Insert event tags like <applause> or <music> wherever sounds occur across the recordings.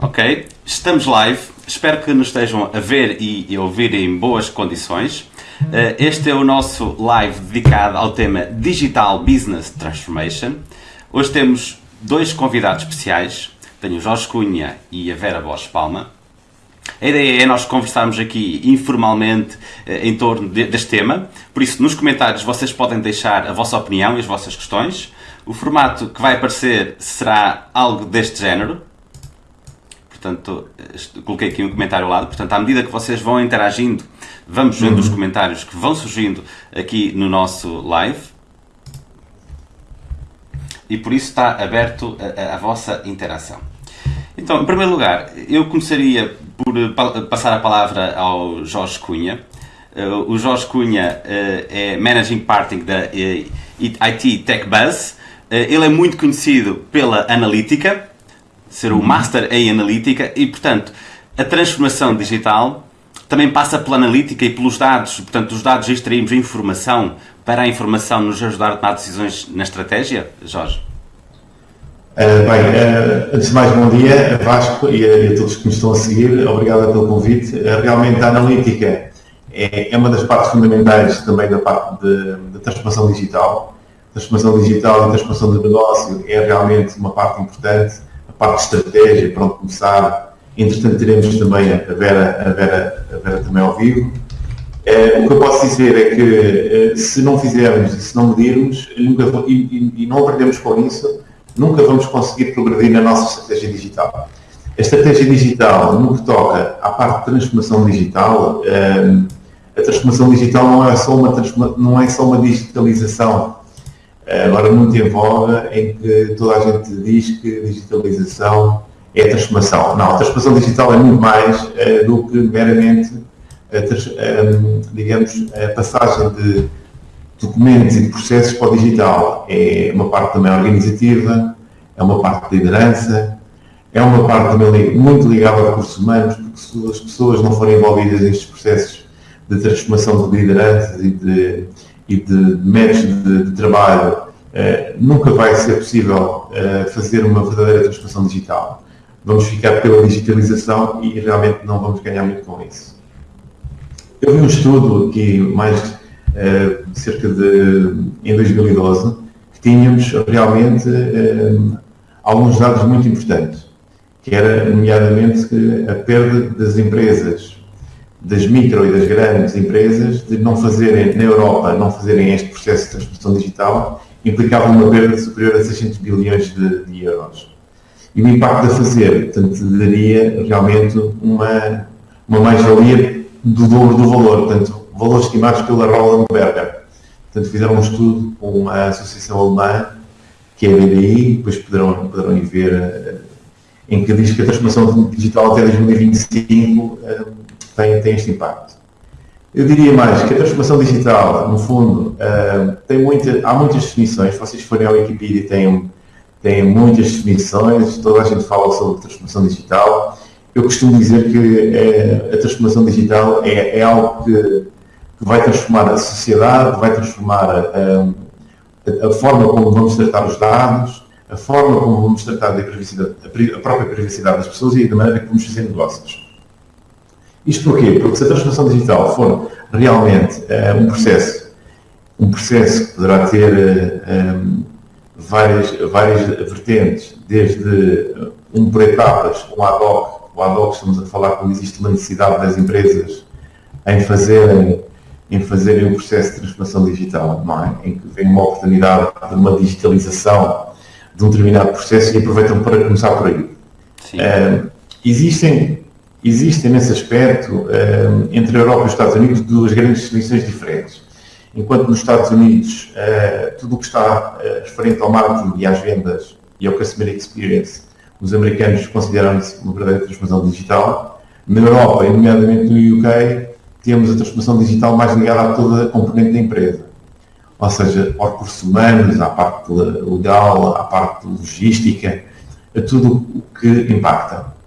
Ok, estamos live. Espero que nos estejam a ver e ouvir em boas condições. Eh, este é o nosso live dedicado ao tema Digital Business Transformation. Hoje temos dois convidados especiais. Tenho o Jorge Cunha e a Vera Bosch Palma. A ideia é nós conversarmos aqui informalmente eh, em torno deste tema. Por isso, nos comentários vocês podem deixar a vossa opinião e as vossas questões. O formato que vai aparecer será algo deste género. Portanto, coloquei aqui um comentário ao lado. Portanto, à medida que vocês vão interagindo, vamos vendo uhum. os comentários que vão surgindo aqui no nosso live. E por isso está aberto a, a, a vossa interação. Então, em primeiro lugar, eu começaria por passar a palavra ao Jorge Cunha. Uh, o Jorge Cunha uh, é Managing Partner da uh, IT Tech Buzz. ele é muito conhecido pela analítica, ser o Master em Analítica e, portanto, a transformação digital também passa pela analítica e pelos dados. Portanto, dos dados extraímos informação para a informação nos ajudar a tomar decisões na estratégia, Jorge? Uh, bem, uh, antes de mais, bom dia, Vasco e a, a, todos que me estão a seguir. Obrigado pelo convite. Uh, realmente, a analítica é, é, uma das partes fundamentais também da parte de, transformação digital. Transformação digital e transformação de negócio é realmente uma parte importante parte de estratégia, para onde começar. Entretanto, teremos também a Vera, a Vera, a Vera também ao vivo. Eh, o que eu posso dizer é que eh, se não fizermos e se não medirmos nunca, e, e, não aprendemos com isso, nunca vamos conseguir progredir na nossa estratégia digital. A estratégia digital, no que toca à parte de transformação digital, eh, a transformação digital não é só uma, não é só uma digitalização agora muito em voga em que toda a gente diz que digitalização é transformação. Não, a transformação digital é muito mais uh, do que meramente, uh, digamos, a passagem de documentos e de processos para o digital. É uma parte também organizativa, é uma parte de liderança, é uma parte também muito ligada a recursos humanos, porque se as pessoas não forem envolvidas nestes processos de transformação de lideranças e de e de métodos de, de trabalho, uh, nunca vai ser possível uh, fazer uma verdadeira transformação digital. Vamos ficar pela digitalização e realmente não vamos ganhar muito com isso. Eu vi um estudo aqui, mais uh, cerca de, em 2012, que tínhamos realmente alguns dados muito importantes, que era, nomeadamente, a perda das empresas das micro e das grandes empresas de não fazerem, na Europa, não fazerem este processo de transformação digital, implicava uma perda superior a 600 bilhões de, de euros. E o impacto de fazer, portanto, daria realmente uma, uma mais-valia do dobro do valor, portanto, valores estimados pela Roland Berger. Portanto, fizeram um estudo com uma associação alemã, que é a BDI, depois poderão, poderão ir ver, eh, em que diz que a transformação digital até 2025 tem, tem este impacto. Eu diria mais que a transformação digital, no fundo, uh, tem muita, há muitas definições. Se vocês forem ao Wikipedia, tem, tem muitas definições, toda a gente fala sobre transformação digital. Eu costumo dizer que é, a transformação digital é, é algo que, que, vai transformar a sociedade, vai transformar a, a, a, forma como vamos tratar os dados, a forma como vamos tratar da privacidade, a própria privacidade das pessoas e da maneira que vamos fazer negócios. Isto porquê? Porque se a transformação digital for realmente uh, um processo, um processo que poderá ter uh, um, várias, várias vertentes, desde um por etapas, um ad hoc, o ad hoc estamos a falar quando existe uma necessidade das empresas em fazerem em fazerem o um processo de transformação digital, não é? em que vem uma oportunidade de uma digitalização de um determinado processo e aproveitam para começar por aí. Uh, existem existem nesse aspecto, eh, entre a Europa e os Estados Unidos, duas grandes definições diferentes. Enquanto nos Estados Unidos, eh, tudo o que está eh, referente ao marketing e às vendas e ao customer experience, os americanos consideram isso uma verdadeira transformação digital. Na Europa, e nomeadamente no UK, temos a transformação digital mais ligada a toda a componente da empresa. Ou seja, aos recursos humanos, à parte legal, à parte logística, a tudo o que impacta.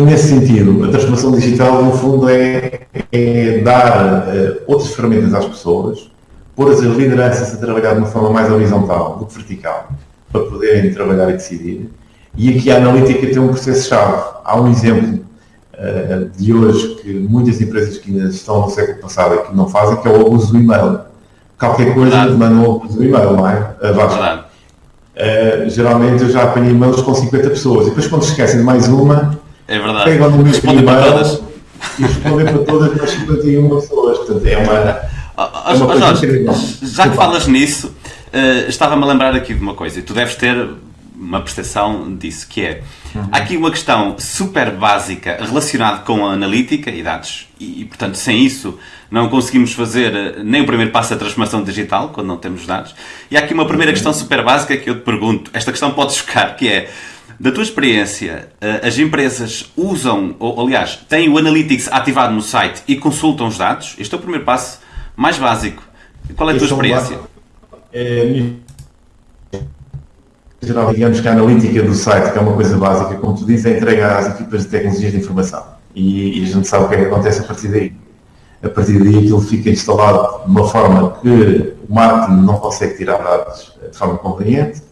E nesse sentido, a transformação digital, no fundo, é, é dar uh, outras ferramentas às pessoas, pôr as lideranças a trabalhar de uma forma mais horizontal do que vertical, para poderem trabalhar e decidir, E aqui a analítica tem um processo-chave. Há um exemplo uh, de hoje que muitas empresas que ainda estão no século passado e que não fazem, que é o abuso do e-mail. Qualquer coisa Verdade. manda o abuso do e-mail, não é? Uh, Uh, geralmente eu já apanhei e-mails com 50 pessoas e depois quando se esquecem de mais uma, é verdade. pegam no e-mail para todas. e respondem para todas as 51 pessoas. Portanto, é uma. Oh, é uma Jorge, já que falas nisso, uh, estava-me a lembrar aqui de uma coisa, e tu deves ter uma percepção disso, que é uhum. há aqui uma questão super básica relacionada com a analítica e dados, e, e, portanto sem isso não conseguimos fazer eh, nem o primeiro passo da transformação digital, quando não temos dados. E há aqui uma primeira uhum. questão super básica que eu te pergunto, esta questão pode chocar, que é da tua experiência, eh, as empresas usam, ou aliás, têm o Analytics ativado no site e consultam os dados? Este é o primeiro passo mais básico. Qual é a tua experiência? É, geral, digamos que a analítica do site, que é uma coisa básica, como tu dizes, é entrega às equipas de tecnologias de informação. E, e, a gente sabe o que é que acontece a partir daí. A partir daí aquilo fica instalado de uma forma que o marketing não consegue tirar dados de forma conveniente.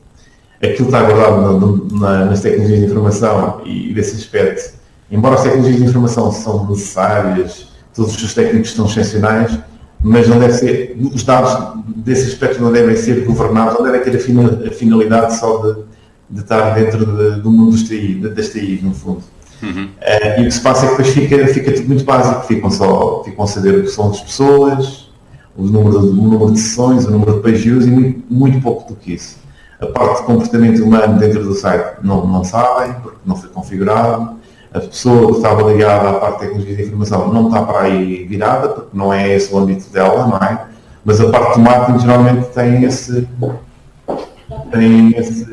Aquilo está guardado na, na, nas tecnologias de informação e, desse aspecto, embora as tecnologias de informação são necessárias, todos os técnicos são excepcionais, mas não deve ser, os dados desse aspecto não devem ser governados, não devem ter a, finalidade só de, de estar dentro de, do mundo dos TI, das TI, no fundo. Uhum. Uh, e o que se passa é que depois fica, fica tudo muito básico, ficam só ficam a saber o som das pessoas, o número, de, o número de sessões, o número de page views e muito, muito pouco do que isso. A parte de comportamento humano dentro do site não, não sabem, porque não foi configurado a pessoa que estava ligada à parte de tecnologia de informação não está para aí virada, porque não é esse o âmbito dela, não é? Mas a parte do marketing geralmente tem esse, tem esse,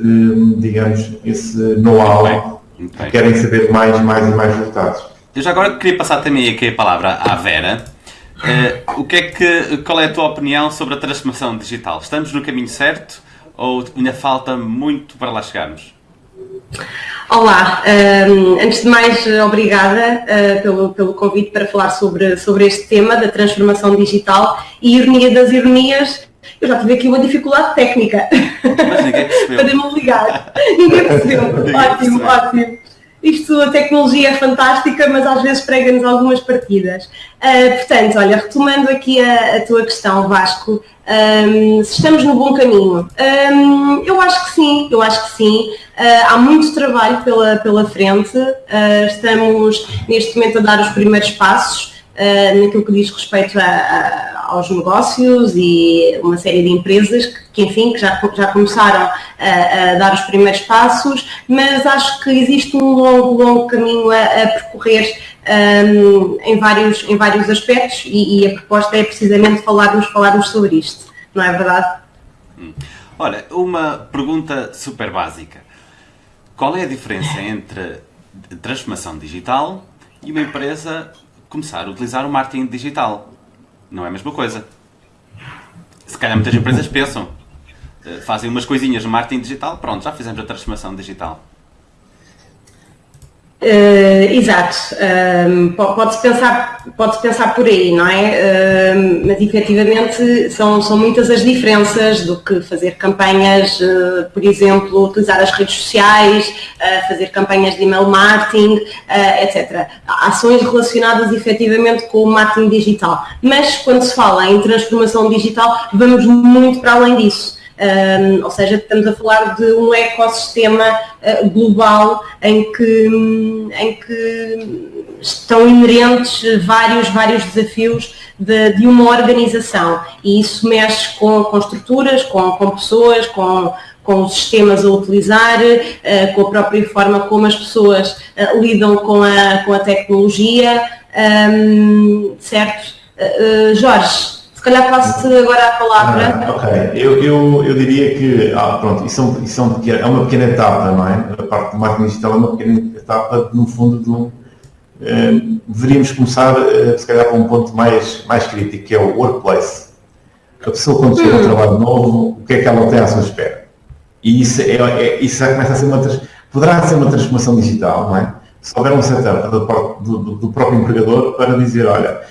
digamos, esse know-how, querem saber mais, mais e mais resultados. Eu já agora queria passar também aqui a palavra à Vera. Uh, o que é que, qual é a tua opinião sobre a transformação digital? Estamos no caminho certo ou ainda falta muito para lá chegarmos? Olá, um, antes de mais, obrigada uh, pelo, pelo convite para falar sobre, sobre este tema da transformação digital e ironia das ironias. Eu já tive aqui uma dificuldade técnica <laughs> para me ligar. Ninguém percebeu. <laughs> Ninguém ótimo, percebeu. ótimo. Isto, a tecnologia é fantástica, mas às vezes prega-nos algumas partidas. Uh, portanto, olha, retomando aqui a, a tua questão, Vasco, um, se estamos no bom caminho. Um, eu acho que sim, eu acho que sim. Uh, há muito trabalho pela, pela frente. Uh, estamos neste momento a dar os primeiros passos naquilo que diz respeito a, aos negócios e uma série de empresas que, que enfim, que já, já começaram a, a, dar os primeiros passos, mas acho que existe um longo, longo caminho a, a percorrer um, em, vários, em vários aspectos e, e, a proposta é precisamente falarmos, falarmos sobre isto, não é verdade? Hum. Olha, uma pergunta super básica. Qual é a diferença entre transformação digital e uma empresa começar a utilizar o marketing digital? Não é a mesma coisa. Se calhar muitas empresas pensam, eh, fazem umas coisinhas no marketing digital, pronto, já fizemos a transformação digital. Uh, exato, uh, pode-se pensar, pode pensar por aí, não é? Uh, mas efetivamente são, são muitas as diferenças do que fazer campanhas, eh, por exemplo, utilizar as redes sociais, fazer campanhas de email marketing, etc. Ações relacionadas efetivamente com o marketing digital. Mas quando se fala em transformação digital, vamos muito para além disso. Um, ou seja, estamos a falar de um ecossistema uh, global em que, em que estão inerentes vários, vários desafios de, de uma organização e isso mexe com, com estruturas, com, com pessoas, com, com os sistemas a utilizar, uh, com a própria forma como as pessoas uh, lidam com a, com a tecnologia, um, certo? Jorge, calhar passo-te agora a palavra. Ah, ok, eu, eu, eu diria que, ah, pronto, isso, é, um, isso é, um é uma pequena etapa, não é? A parte do marketing digital é uma pequena etapa, no fundo, de um, eh, deveríamos começar, eh, se calhar, com um ponto mais, mais crítico, que é o workplace. A pessoa, quando chega hum. ao trabalho novo, o que é que ela tem à sua espera? E isso, é, é, isso já começa a ser uma, poderá ser uma transformação digital, não é? Se houver um setup do, do, do próprio empregador para dizer, olha,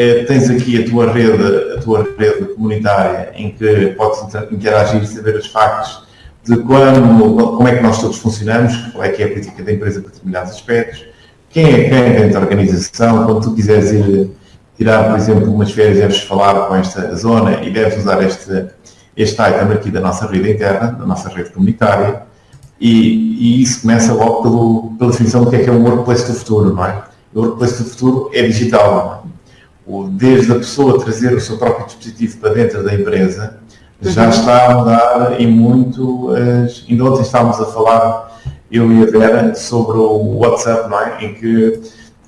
é, tens aqui a tua rede, a tua rede comunitária em que podes interagir e saber os factos de como, como é que nós todos funcionamos, qual é que é a política da empresa para determinados aspectos, quem é quem dentro da organização, quando tu quiseres ir tirar, por exemplo, umas férias, deves falar com esta zona e deves usar este, este item aqui da nossa rede interna, da nossa rede comunitária, e, e isso começa logo pelo, pela definição do que é que é o workplace do futuro, não é? O workplace do futuro é digital, não é? Desde a pessoa trazer o seu próprio dispositivo para dentro da empresa, já uhum. está a mudar e muito. As... Ainda ontem estávamos a falar, eu e a Vera, sobre o WhatsApp, não é? Em que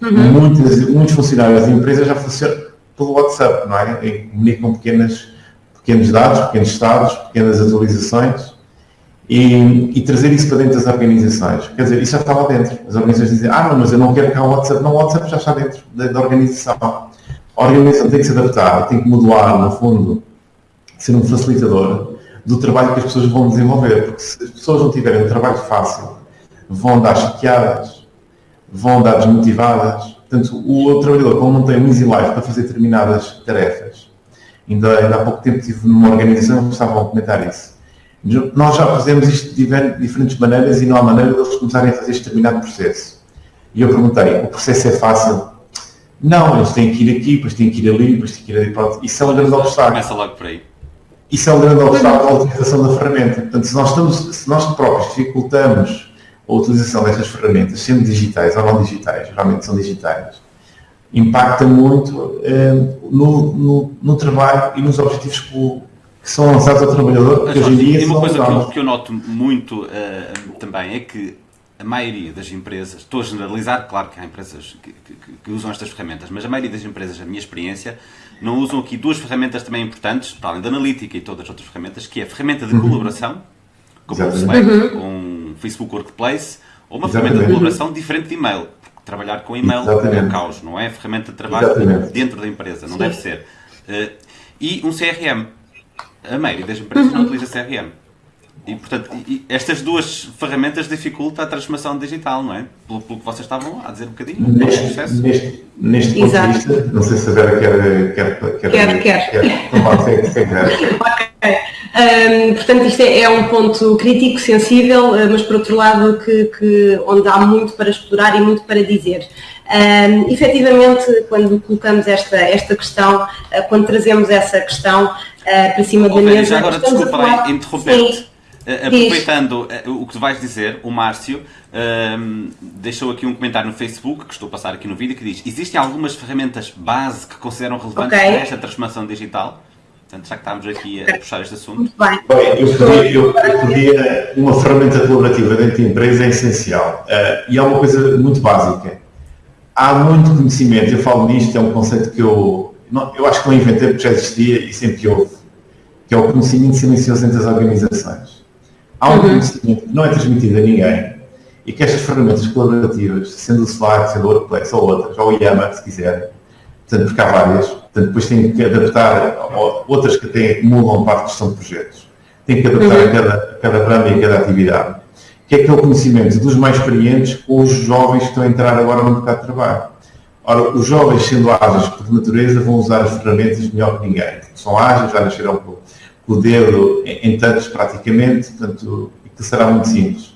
uhum. muitas, muitos funcionários da empresa já funcionam pelo WhatsApp, não é? E comunicam pequenas, pequenos dados, pequenos estados, pequenas atualizações e, e, trazer isso para dentro das organizações. Quer dizer, isso já está lá dentro. As organizações dizem, ah, não, mas eu não quero cá o WhatsApp. Não, o WhatsApp já está dentro da, da organização. A organização tem que se adaptar, tem que modular, no fundo, ser um facilitador do trabalho que as pessoas vão desenvolver. Porque se as pessoas não tiverem um trabalho fácil, vão andar chateadas, vão andar desmotivadas. Portanto, o trabalhador, como não tem um easy life para fazer determinadas tarefas, ainda, ainda há pouco tempo estive numa organização que estavam a comentar isso. Nós já fazemos isto de diferentes maneiras e não há maneira de eles começarem a fazer este determinado processo. E eu perguntei, o processo é fácil? Não, eles têm que ir aqui, depois têm que ir ali, depois têm que ir ali. Pronto. Isso é um grande obstáculo. Começa logo por aí. Isso é um grande obstáculo à utilização da ferramenta. Portanto, se nós, estamos, se nós próprios dificultamos a utilização destas ferramentas, sendo digitais ou não digitais, geralmente são digitais, impacta muito eh, no, no, no, trabalho e nos objetivos que, o, que são lançados ao trabalhador, que hoje em dia E uma coisa que eu, que eu, noto muito uh, também é que a maioria das empresas, estou a generalizar, claro que há empresas que, que, que, usam estas ferramentas, mas a maioria das empresas, a minha experiência, não usam aqui duas ferramentas também importantes, para além da analítica e todas as outras ferramentas, que é a ferramenta de uhum. colaboração, como o Slack, uhum. um Facebook Workplace, ou uma Exatamente. ferramenta de colaboração diferente de e-mail. Porque trabalhar com e-mail Exatamente. é um caos, não é? Ferramenta de trabalho Exatamente. dentro da empresa, não Sim. deve ser. Uh, e um CRM. A maioria das empresas uhum. não utiliza CRM. E, portanto, e estas duas ferramentas dificultam a transformação digital, não é? Pelo, pelo que vocês estavam a dizer um bocadinho. Neste, neste, neste ponto de vista, não sei se a Vera quer... Quer, quer, quer. quer. quer. quer. <laughs> ok. Um, portanto, isto é, é, um ponto crítico, sensível, eh, mas por outro lado que, que, onde há muito para explorar e muito para dizer. Um, efetivamente, quando colocamos esta, esta questão, uh, quando trazemos essa questão uh, para cima da mesa... Agora, desculpa interromper-te. Uh, aproveitando uh, o que tu vais dizer, o Márcio uh, deixou aqui um comentário no Facebook, que estou a passar aqui no vídeo, que diz Existem algumas ferramentas base que consideram relevantes okay. para esta transformação digital? Portanto, já que estamos aqui a puxar este assunto. Muito bem. bem eu, podia, eu, eu podia, uma ferramenta colaborativa dentro da empresa é essencial. e é uma coisa muito básica. Há muito conhecimento, eu falo nisto, é um conceito que eu, não, eu acho que não inventei porque já existia e sempre houve, que é o conhecimento silencioso entre as organizações há um uhum. conhecimento que não é transmitido a ninguém e que estas ferramentas colaborativas, sendo o Slack, sendo o Workplace ou outras, ou o Yammer, se quiser, portanto, porque há várias, portanto, depois tem que adaptar outras que têm, acumulam parte de gestão de projetos. Tem que adaptar uhum. a cada, a cada ramo e a cada atividade. Que é aquele conhecimento dos mais experientes com os jovens que estão a entrar agora no mercado de trabalho. Ora, os jovens, sendo ágeis por natureza, vão usar as ferramentas melhor que ninguém. São ágeis, já nasceram com o dedo em tantos praticamente, portanto, que será muito simples.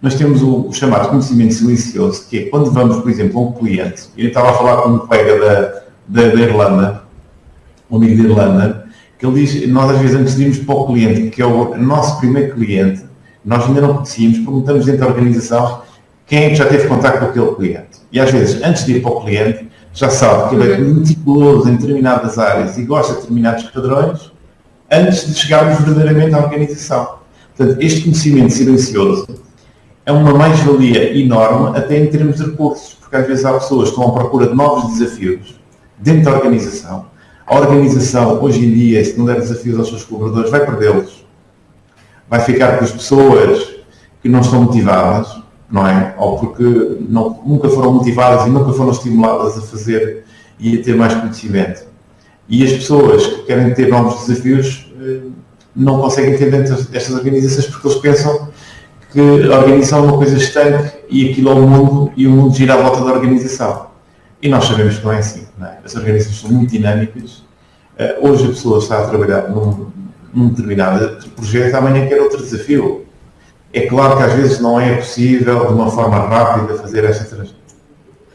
Nós temos o, o, chamado conhecimento silencioso, que é quando vamos, por exemplo, a um cliente, eu estava a falar com um colega da, da, da Irlanda, um amigo da Irlanda, que ele diz, nós às vezes antes de irmos para o cliente, que é o nosso primeiro cliente, nós ainda não conhecíamos, perguntamos dentro da organização quem é que já teve contato com aquele cliente. E às vezes, antes de ir para o cliente, já sabe que ele é uhum. meticuloso em determinadas áreas e gosta de determinados padrões, antes de chegarmos verdadeiramente à organização. Portanto, este conhecimento silencioso é uma mais-valia enorme até em termos de recursos, porque às vezes há pessoas que estão à procura de novos desafios dentro da organização. A organização, hoje em dia, se não der desafios aos seus colaboradores, vai perdê-los. Vai ficar com as pessoas que não estão motivadas, não é? Ou porque não, nunca foram motivadas e nunca foram estimuladas a fazer e a ter mais conhecimento. E as pessoas que querem ter novos desafios eh, não conseguem ter dentro destas organizações porque eles pensam que a organização é uma coisa estanque e aquilo é o mundo e o mundo gira à volta da organização. E nós sabemos que não é assim. Não é? As organizações são muito dinâmicas. Eh, hoje a pessoa está a trabalhar num, num determinado projeto, amanhã quer outro desafio. É claro que às vezes não é possível, de uma forma rápida, fazer esta trans,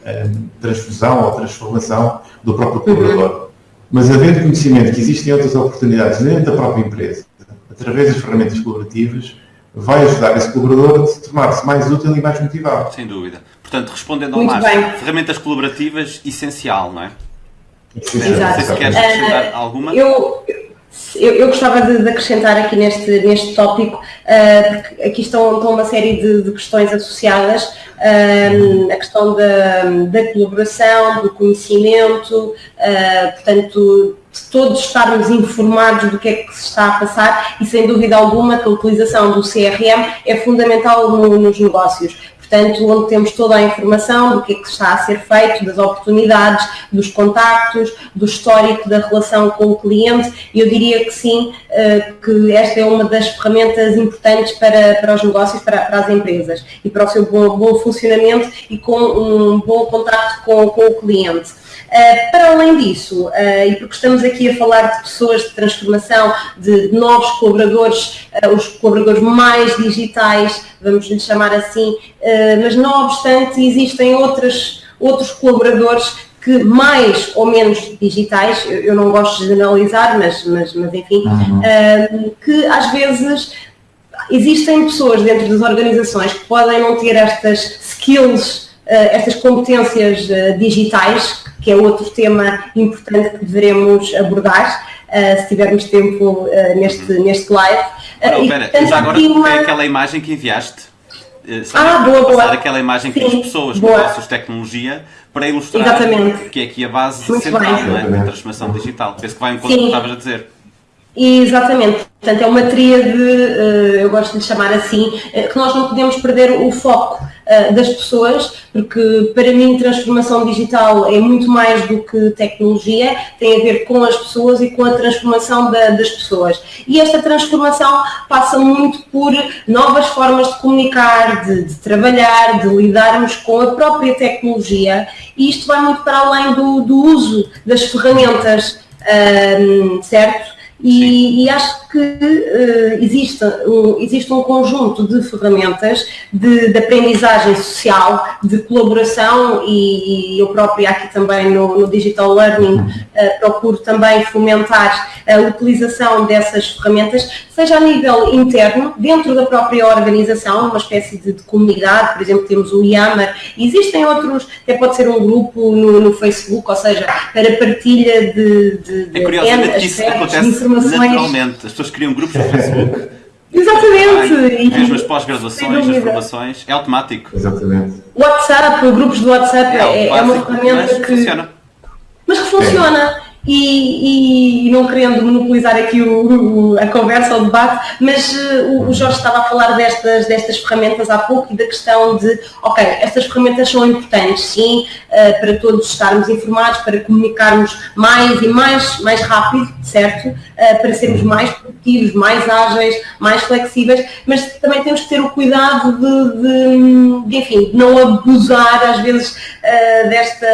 eh, transfusão ou transformação do próprio colaborador. Uhum. Mas havendo conhecimento que existem outras oportunidades dentro da própria empresa, através das ferramentas colaborativas, vai ajudar esse colaborador a se tornar-se mais útil e mais motivado. Sem dúvida. Portanto, respondendo ao Muito Márcio, ferramentas colaborativas, essencial, não é? Exato. Se queres acrescentar uh, alguma? Eu, eu, eu, gostava de, de, acrescentar aqui neste, neste tópico, uh, porque aqui estão, estão uma série de, de questões associadas, uh, a questão da, da colaboração, do conhecimento, uh, portanto, de todos estarmos informados do que é que se está a passar e sem dúvida alguma que a utilização do CRM é fundamental no, nos negócios portanto, onde temos toda a informação do que é que está a ser feito, das oportunidades, dos contactos, do histórico da relação com o cliente, eu diria que sim, eh, que esta é uma das ferramentas importantes para, para os negócios, para, para as empresas, e para o seu bom, bom funcionamento e com um bom contacto com, com o cliente. Uh, para além disso, uh, e porque estamos aqui a falar de pessoas de transformação, de, novos colaboradores, uh, os colaboradores mais digitais, vamos lhe chamar assim, mas não obstante existem outras, outros colaboradores que mais ou menos digitais, eu, eu não gosto de generalizar, mas, mas, mas enfim, uhum. que às vezes existem pessoas dentro das organizações que podem não ter estas skills, estas competências digitais que é outro tema importante que deveremos abordar, uh, se tivermos tempo neste, neste live. Não, espera, já agora uma... é aquela imagem que enviaste. Sabe, ah, boa, boa. aquela imagem Sim, que as pessoas, boa. negócios de tecnologia, para ilustrar Exatamente. que é aqui a base Muito central é? da transformação digital. Penso que vai em conta do que estavas a dizer. Exatamente. Portanto, é uma tríade, eu gosto de lhe chamar assim, que nós não podemos perder o foco. Eh, das pessoas, porque para mim transformação digital é muito mais do que tecnologia, tem a ver com as pessoas e com a transformação da, das pessoas. E esta transformação passa muito por novas formas de comunicar, de, de trabalhar, de lidarmos com a própria tecnologia e isto vai muito para além do, do uso das ferramentas, um, ehm, certo? E, e, acho que uh, existe, um, existe um conjunto de ferramentas de, de aprendizagem social, de colaboração e, e, eu própria aqui também no, no Digital Learning uh, procuro também fomentar a utilização dessas ferramentas, seja a nível interno, dentro da própria organização, uma espécie de, de comunidade, por exemplo temos o Yammer, existem outros, até pode ser um grupo no, no Facebook, ou seja, para partilha de, de, de é curiosamente que isso acontece naturalmente. As pessoas criam grupos no Facebook. <laughs> Exatamente. mesmo as pós-graduações, as formações, é automático. Exatamente. WhatsApp, grupos do WhatsApp é, é, é uma ferramenta que. Funciona. Mas que funciona. E, e, não querendo monopolizar aqui o, o, a conversa, o debate, mas uh, o, o, Jorge estava a falar destas, destas ferramentas há pouco e da questão de, ok, estas ferramentas são importantes, sim, uh, para todos estarmos informados, para comunicarmos mais e mais, mais rápido, certo? Uh, para sermos mais produtivos, mais ágeis, mais flexíveis, mas também temos que ter o cuidado de, de, de enfim, de não abusar às vezes desta,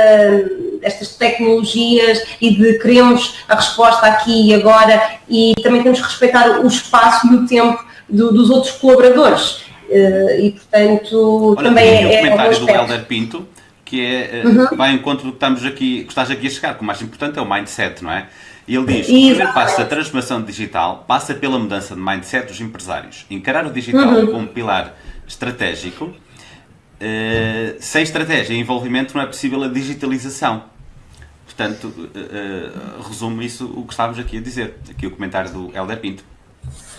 destas tecnologias e de queremos a resposta aqui e agora e também temos que respeitar o espaço e o tempo do, dos outros colaboradores. Uh, e portanto Olha, também é. O comentário do Helder Pinto, que é, uh, uhum. vai em conta do que estamos aqui, que estás aqui a chegar, que o mais importante é o mindset, não é? E ele diz que o primeiro passo da transformação digital passa pela mudança de mindset dos empresários. Encarar o digital uhum. como pilar estratégico. Uh, sem estratégia e envolvimento não é possível a digitalização. Portanto, uh, resumo isso o que estávamos aqui a dizer. Aqui o comentário do Helder Pinto.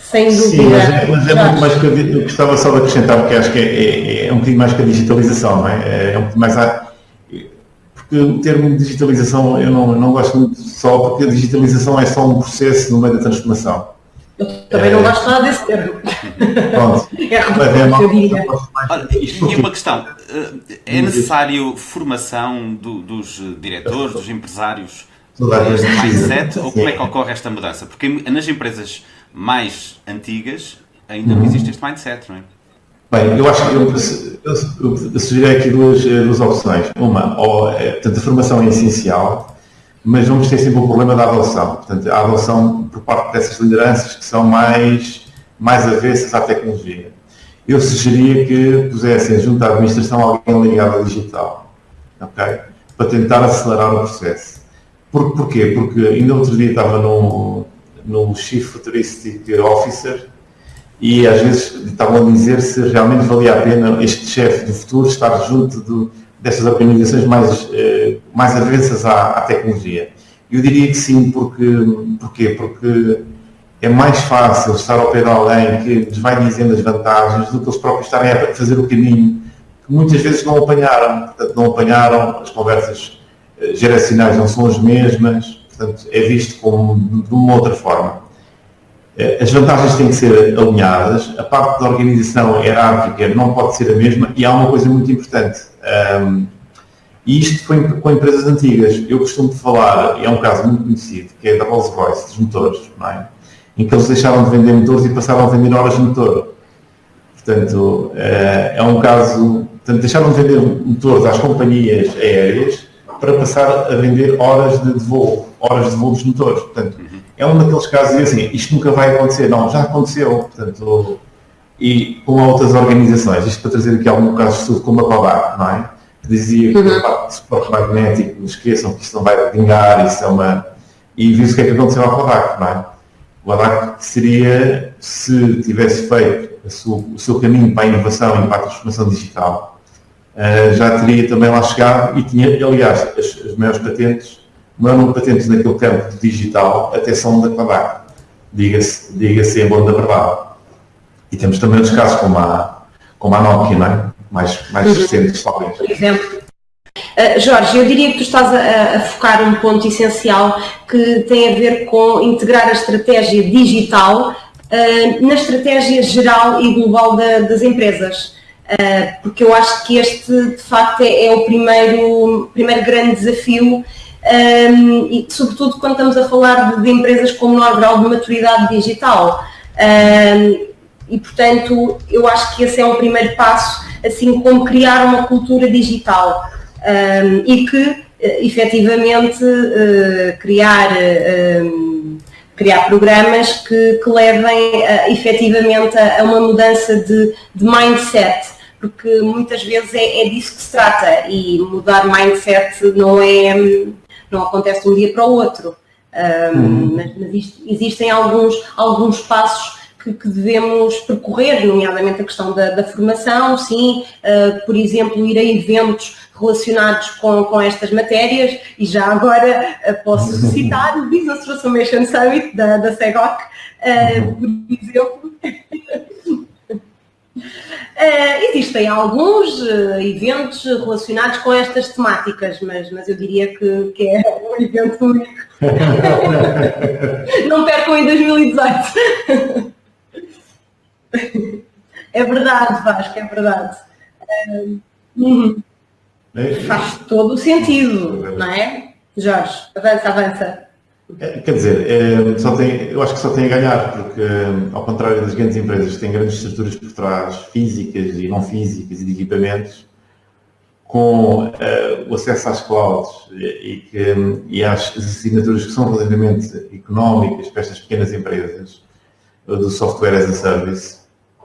Sem dúvida. Sim, mas, é, mas é muito mais que eu gostava só de acrescentar, porque acho que é, é, é um bocadinho mais que a digitalização, não é? É um bocadinho mais a, porque o termo digitalização eu não, não gosto muito só porque a digitalização é só um processo no meio da transformação. Eu também não gosto nada desse termo. Pronto. <laughs> É a eu diria. Olha, e uma questão, eh, é necessário formação do, dos diretores, dos empresários deste mindset, ou como é que ocorre esta mudança? Porque nas empresas mais antigas ainda não existe este mindset, não é? Bem, eu acho que eu, eu, eu sugeri aqui duas, eh, duas opções. Uma, ou, eh, portanto, a formação é essencial, mas vamos ter sempre o problema da adoção. Portanto, a adoção por parte dessas lideranças que são mais, mais avessas à tecnologia. eu sugeria que pusessem junto à administração alguém ligado ao digital, ok? Para tentar acelerar o processo. Por, porquê? Porque ainda outro dia estava no, no Chief Futuristic Officer e às vezes estavam a dizer se realmente valia a pena este chefe do futuro estar junto do, destas organizações mais, eh, mais avessas à, à, tecnologia. Eu diria que sim, porque, porquê? Porque é mais fácil estar ao pé de alguém que lhes vai dizendo as vantagens do que eles próprios estarem a fazer o caminho que muitas vezes não apanharam. Portanto, não apanharam, as conversas eh, geracionais não são as mesmas, portanto, é visto como de uma outra forma. Eh, as vantagens têm que ser alinhadas, a parte da organização hierárquica não pode ser a mesma e há uma coisa muito importante. Um, e isto foi com empresas antigas. Eu costumo falar, e é um caso muito conhecido, que é da Rolls-Royce, dos motores, é? em que eles deixaram de vender motores e passaram a vender horas de motor. Portanto, eh, é um caso. Portanto, deixaram de vender motores às companhias aéreas para passar a vender horas de voo, horas de voo dos motores. Portanto, é um daqueles casos e assim, isto nunca vai acontecer. Não, já aconteceu. Portanto, e com outras organizações, isto para trazer aqui algum caso de estudo como a Kodak, não é? Que dizia que uhum. de suporte magnético, esqueçam que isto não vai vingar, isso é uma... E viu o que é que aconteceu à Kodak, não é? O Kodak seria, se tivesse feito o seu caminho para a inovação e para a transformação digital, uh, já teria também lá chegado e tinha, aliás, as, as maiores patentes, o maior número de patentes naquele campo digital até são da Kodak, diga-se diga em bom da verdade. E temos também outros casos como a, como a Nokia, não é? mais, mais uhum. recentes, talvez. Por exemplo. Uh, Jorge, eu diria que tu estás a, a, focar um ponto essencial que tem a ver com integrar a estratégia digital uh, na estratégia geral e global da, das empresas. Uh, porque eu acho que este, de facto, é, é o primeiro, primeiro grande desafio um, e sobretudo quando estamos a falar de, de, empresas com menor grau de maturidade digital. Um, e portanto, eu acho que esse é um primeiro passo, assim como criar uma cultura digital. Um, e que eh, efetivamente uh, criar, uh, criar programas que, que levem uh, efetivamente a, a, uma mudança de, de mindset, porque muitas vezes é, é, disso que se trata. E mudar mindset não é não acontece de um dia para o outro. Um, uhum. mas, mas existem alguns, alguns passos que, que, devemos percorrer, nomeadamente a questão da, da formação, sim, uh, por exemplo, ir a eventos relacionados com, com estas matérias, e já agora uh, posso <laughs> citar o Business Transformation Summit da, da SEGOC, uh, por exemplo. <laughs> Uh, existem alguns uh, eventos relacionados com estas temáticas, mas, mas eu diria que, que é um evento único. <laughs> Não percam em 2018. é verdade, Vasco, é verdade. Uh, uhum. Faz todo o sentido, não é? Jorge, avança, avança. É, quer dizer, é, só tem, eu acho que só tem a ganhar, porque ao contrário das grandes empresas que têm grandes estruturas por trás, físicas e não físicas e de equipamentos, com uh, o acesso às clouds e, que, e às assinaturas que são relativamente económicas para estas pequenas empresas do software as a service,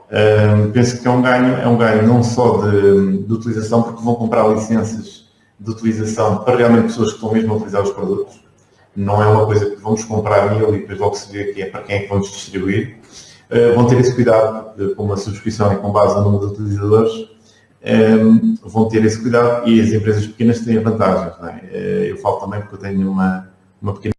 uh, penso que é um ganho, é um ganho não só de, de utilização, porque vão comprar licenças de utilização para realmente pessoas que estão mesmo a utilizar os produtos, não é uma coisa que vamos comprar mil e depois logo se vê que é para quem é que vamos distribuir. Uh, vão ter esse cuidado, porque como a subscrição é com base no número de utilizadores, um, ehm, vão ter esse cuidado e as empresas pequenas têm vantagens. É? Uh, eu falo também porque eu tenho uma, uma pequena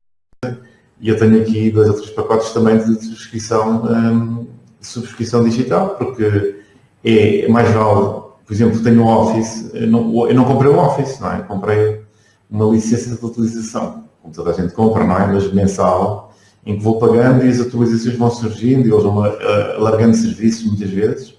e eu tenho aqui dois ou três pacotes também de subscrição, um, ehm, de subscrição digital, porque é mais vale, por exemplo, tenho um Office, eu não, eu não comprei um Office, não é? comprei uma licença de utilização como toda a gente compra, não é? Mas mensal, em que vou pagando e as atualizações vão surgindo e eles vão alargando serviços muitas vezes,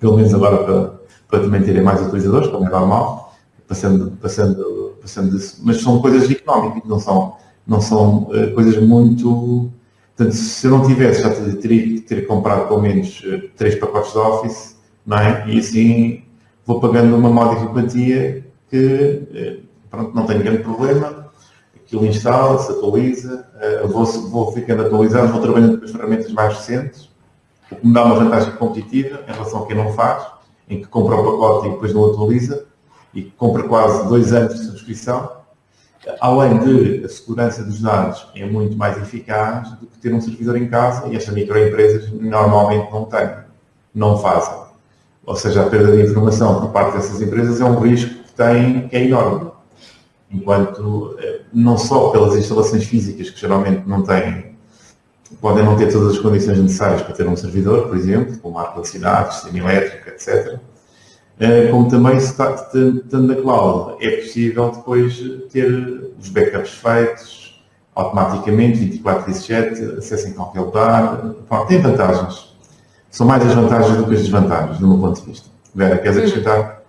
pelo menos agora para, para também terem mais utilizadores, como é normal, passando, passando, passando disso. Mas são coisas económicas, não são, não são uh, coisas muito. Portanto, se eu não tivesse, já teria que ter comprado pelo menos uh, três pacotes de Office, não é? E assim vou pagando uma módica quantia que pronto, não tenho grande problema, aquilo instala-se, atualiza, uh, vou, vou ficando atualizado, vou trabalhando com as ferramentas mais recentes o que me dá uma vantagem competitiva em relação a quem não faz, em que compra o pacote e depois não atualiza, e que compra quase dois anos de subscrição, além de a segurança dos dados é muito mais eficaz do que ter um servidor em casa e estas microempresas normalmente não têm, não fazem. Ou seja, a perda de informação por parte dessas empresas é um risco que têm que é enorme. Enquanto, eh, não só pelas instalações físicas, que geralmente não têm, podem não ter todas as condições necessárias para ter um servidor, por exemplo, como ar-condicionado, sistema elétrico, etc., eh, como também, estando na cloud, é possível depois ter os backups feitos automaticamente, 24 x 7, acesso em qualquer lugar. Bom, tem vantagens. São mais as vantagens do que as desvantagens, do meu ponto de vista. Vera, queres hum. acrescentar?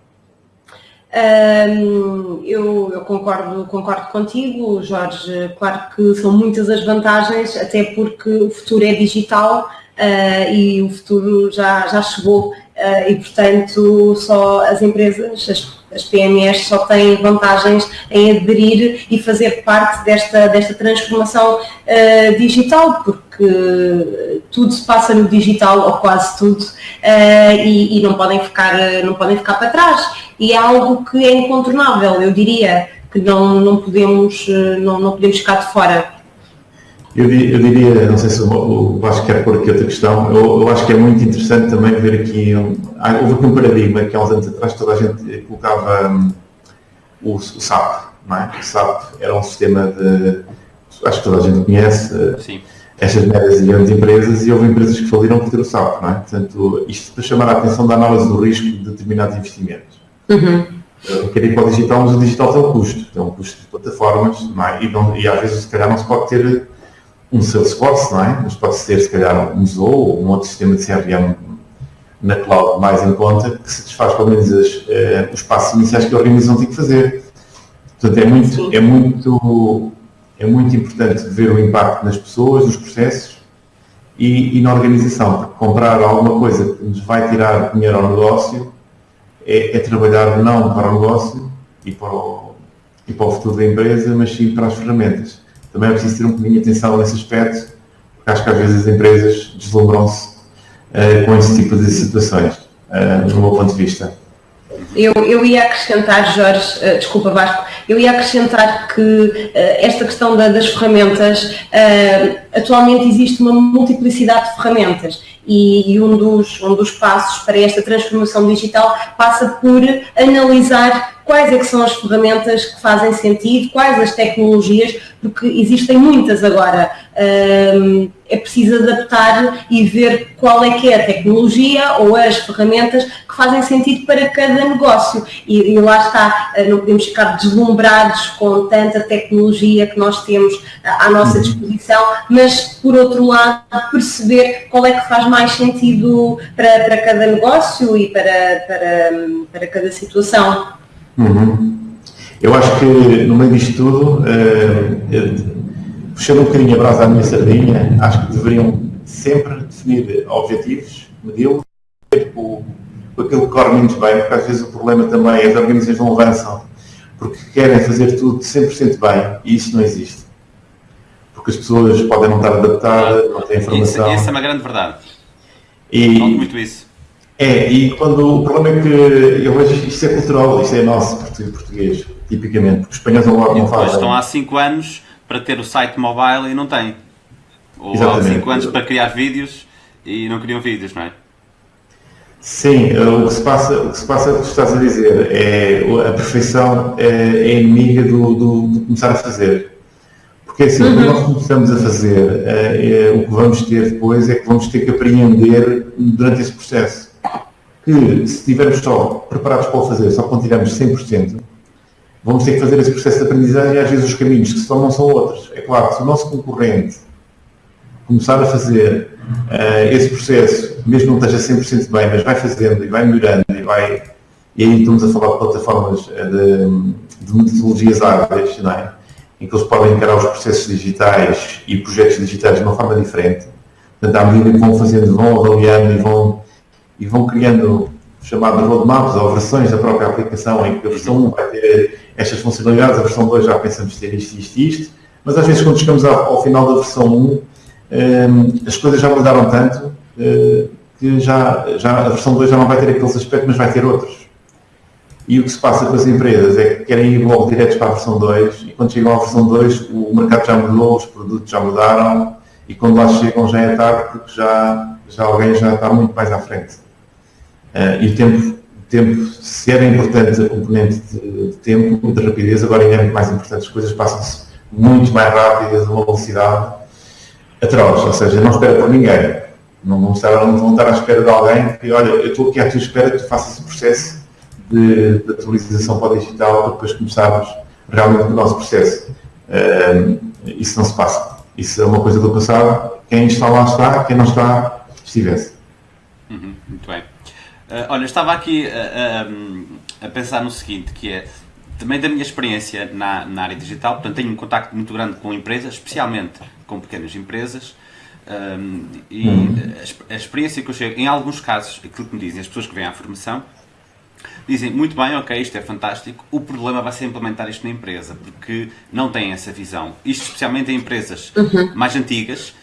Um, eu, eu, concordo, concordo contigo, Jorge. Claro que são muitas as vantagens, até porque o futuro é digital uh, e o futuro já, já chegou Uh, e, portanto, só as empresas, as, as, PMEs, só têm vantagens em aderir e fazer parte desta, desta transformação uh, digital, porque tudo se passa no digital, ou quase tudo, e, e, não, podem ficar, não podem ficar para trás. E é algo que é incontornável, eu diria, que não, não, podemos, não, não podemos ficar de fora. Eu, eu, diria, não sei se o Vasco quer pôr aqui outra questão, eu, eu, acho que é muito interessante também ver aqui, um, houve aqui um paradigma que há uns anos atrás toda a gente colocava um, o, o, SAP, não é? O SAP era um sistema de, acho que toda a gente conhece, Sim. estas médias e grandes empresas e houve empresas que faliram por ter o SAP, não é? Portanto, isto para chamar a atenção da análise do risco de determinados investimentos. Uhum. Ir para o digital, mas o digital tem um custo, tem um custo de plataformas, não é? e, não, e às vezes se calhar não se pode ter um Salesforce, não é? Mas pode ser, se calhar, um Zoho ou um outro sistema de CRM na cloud mais em conta, que satisfaz pelo menos as, uh, os passos iniciais que a organização tem que fazer. Portanto, é muito, é muito, é muito importante ver o impacto nas pessoas, nos processos e, e, na organização, porque comprar alguma coisa que nos vai tirar dinheiro ao negócio é, é trabalhar não para o negócio e para o, e para o futuro da empresa, mas sim para as ferramentas também é preciso ter um bocadinho de atenção nesse aspecto, porque acho que às vezes as empresas deslumbram-se uh, com esse tipo de situações, uh, do meu ponto de vista. Eu, eu ia acrescentar, Jorge, uh, desculpa Vasco, eu ia acrescentar que uh, esta questão da, das ferramentas, uh, atualmente existe uma multiplicidade de ferramentas e, e, um, dos, um dos passos para esta transformação digital passa por analisar quais é que são as ferramentas que fazem sentido, quais as tecnologias, porque existem muitas agora. é preciso adaptar e ver qual é que é a tecnologia ou as ferramentas que fazem sentido para cada negócio. E, e lá está, ah, não podemos ficar deslumbrados com tanta tecnologia que nós temos à nossa uhum. disposição, mas por outro lado perceber qual é que faz mais sentido para, para cada negócio e para, para, para cada situação. Uhum. Eu acho que no meio disto tudo, uh, puxando um bocadinho a brasa à minha sardinha, acho que deveriam sempre definir objetivos, medi-los, com, com aquilo que corre menos bem, porque às vezes o problema também é as organizações não avançam porque querem fazer tudo 100% bem e isso não existe. Porque as pessoas podem não estar adaptadas, não têm informação. Isso, isso é uma grande verdade. E, muito isso. É, e quando o problema é que eu vejo isto é cultural, isto é nosso, português, tipicamente, porque os espanhóis não, não fazem. Estão há 5 anos para ter o site mobile e não têm. Ou Exatamente. há 5 anos para criar vídeos e não criam vídeos, não é? Sim, o que se passa, o que se passa, é o que tu estás a dizer, é a perfeição é, é inimiga do, do, do, começar a fazer. Porque assim, uhum. quando nós começamos a fazer, é, é, o que vamos ter depois é que vamos ter que apreender durante esse processo que se estivermos só preparados para o fazer, só quando tivermos 100%, vamos ter que fazer esse processo de aprendizagem e às vezes os caminhos que se tomam são outros. É claro, se o nosso concorrente começar a fazer uh, esse processo, mesmo não esteja 100% bem, mas vai fazendo e vai melhorando e vai... E aí estamos a falar de plataformas eh, de, de metodologias ágeis, não é? em que eles podem encarar os processos digitais e projetos digitais de uma forma diferente. Portanto, à medida que vão fazendo, vão avaliando e vão e vão criando chamados roadmaps ou versões da própria aplicação em que a versão 1 vai ter estas funcionalidades, a versão 2 já pensamos ter isto, isto e isto, mas às vezes quando chegamos ao, ao final da versão 1 um, as coisas já mudaram tanto uh, que já, já a versão 2 já não vai ter aqueles aspectos, mas vai ter outros. E o que se passa com as empresas é que querem ir logo diretos para a versão 2 e quando chegam à versão 2 o mercado já mudou, os produtos já mudaram e quando lá chegam já é tarde porque já, já alguém já está muito mais à frente. Uh, e o tempo, tempo, se era importante a componente de, de, tempo, de rapidez, agora ainda é muito mais importante. As coisas passam-se muito mais rápidas, a uma velocidade atroz, ou seja, não espera por ninguém. Não vão estar, não vão estar à espera de alguém que, olha, eu estou aqui à tua espera que tu faças esse processo de, de atualização para o digital para depois começarmos realmente o nosso processo. Uh, isso não se passa. Isso é uma coisa do passado. Quem está lá está, quem não está, estivesse. Uhum, muito bem. Uh, olha, estava aqui a, a, a, pensar no seguinte, que é também da minha experiência na, na área digital, portanto tenho um contacto muito grande com empresas, especialmente com pequenas empresas, um, e uhum. a, a, experiência que eu chego, em alguns casos, aquilo que me dizem as pessoas que vêm à formação, dizem muito bem, ok, isto é fantástico, o problema vai ser implementar isto na empresa, porque não têm essa visão. Isto especialmente em empresas uhum. mais antigas,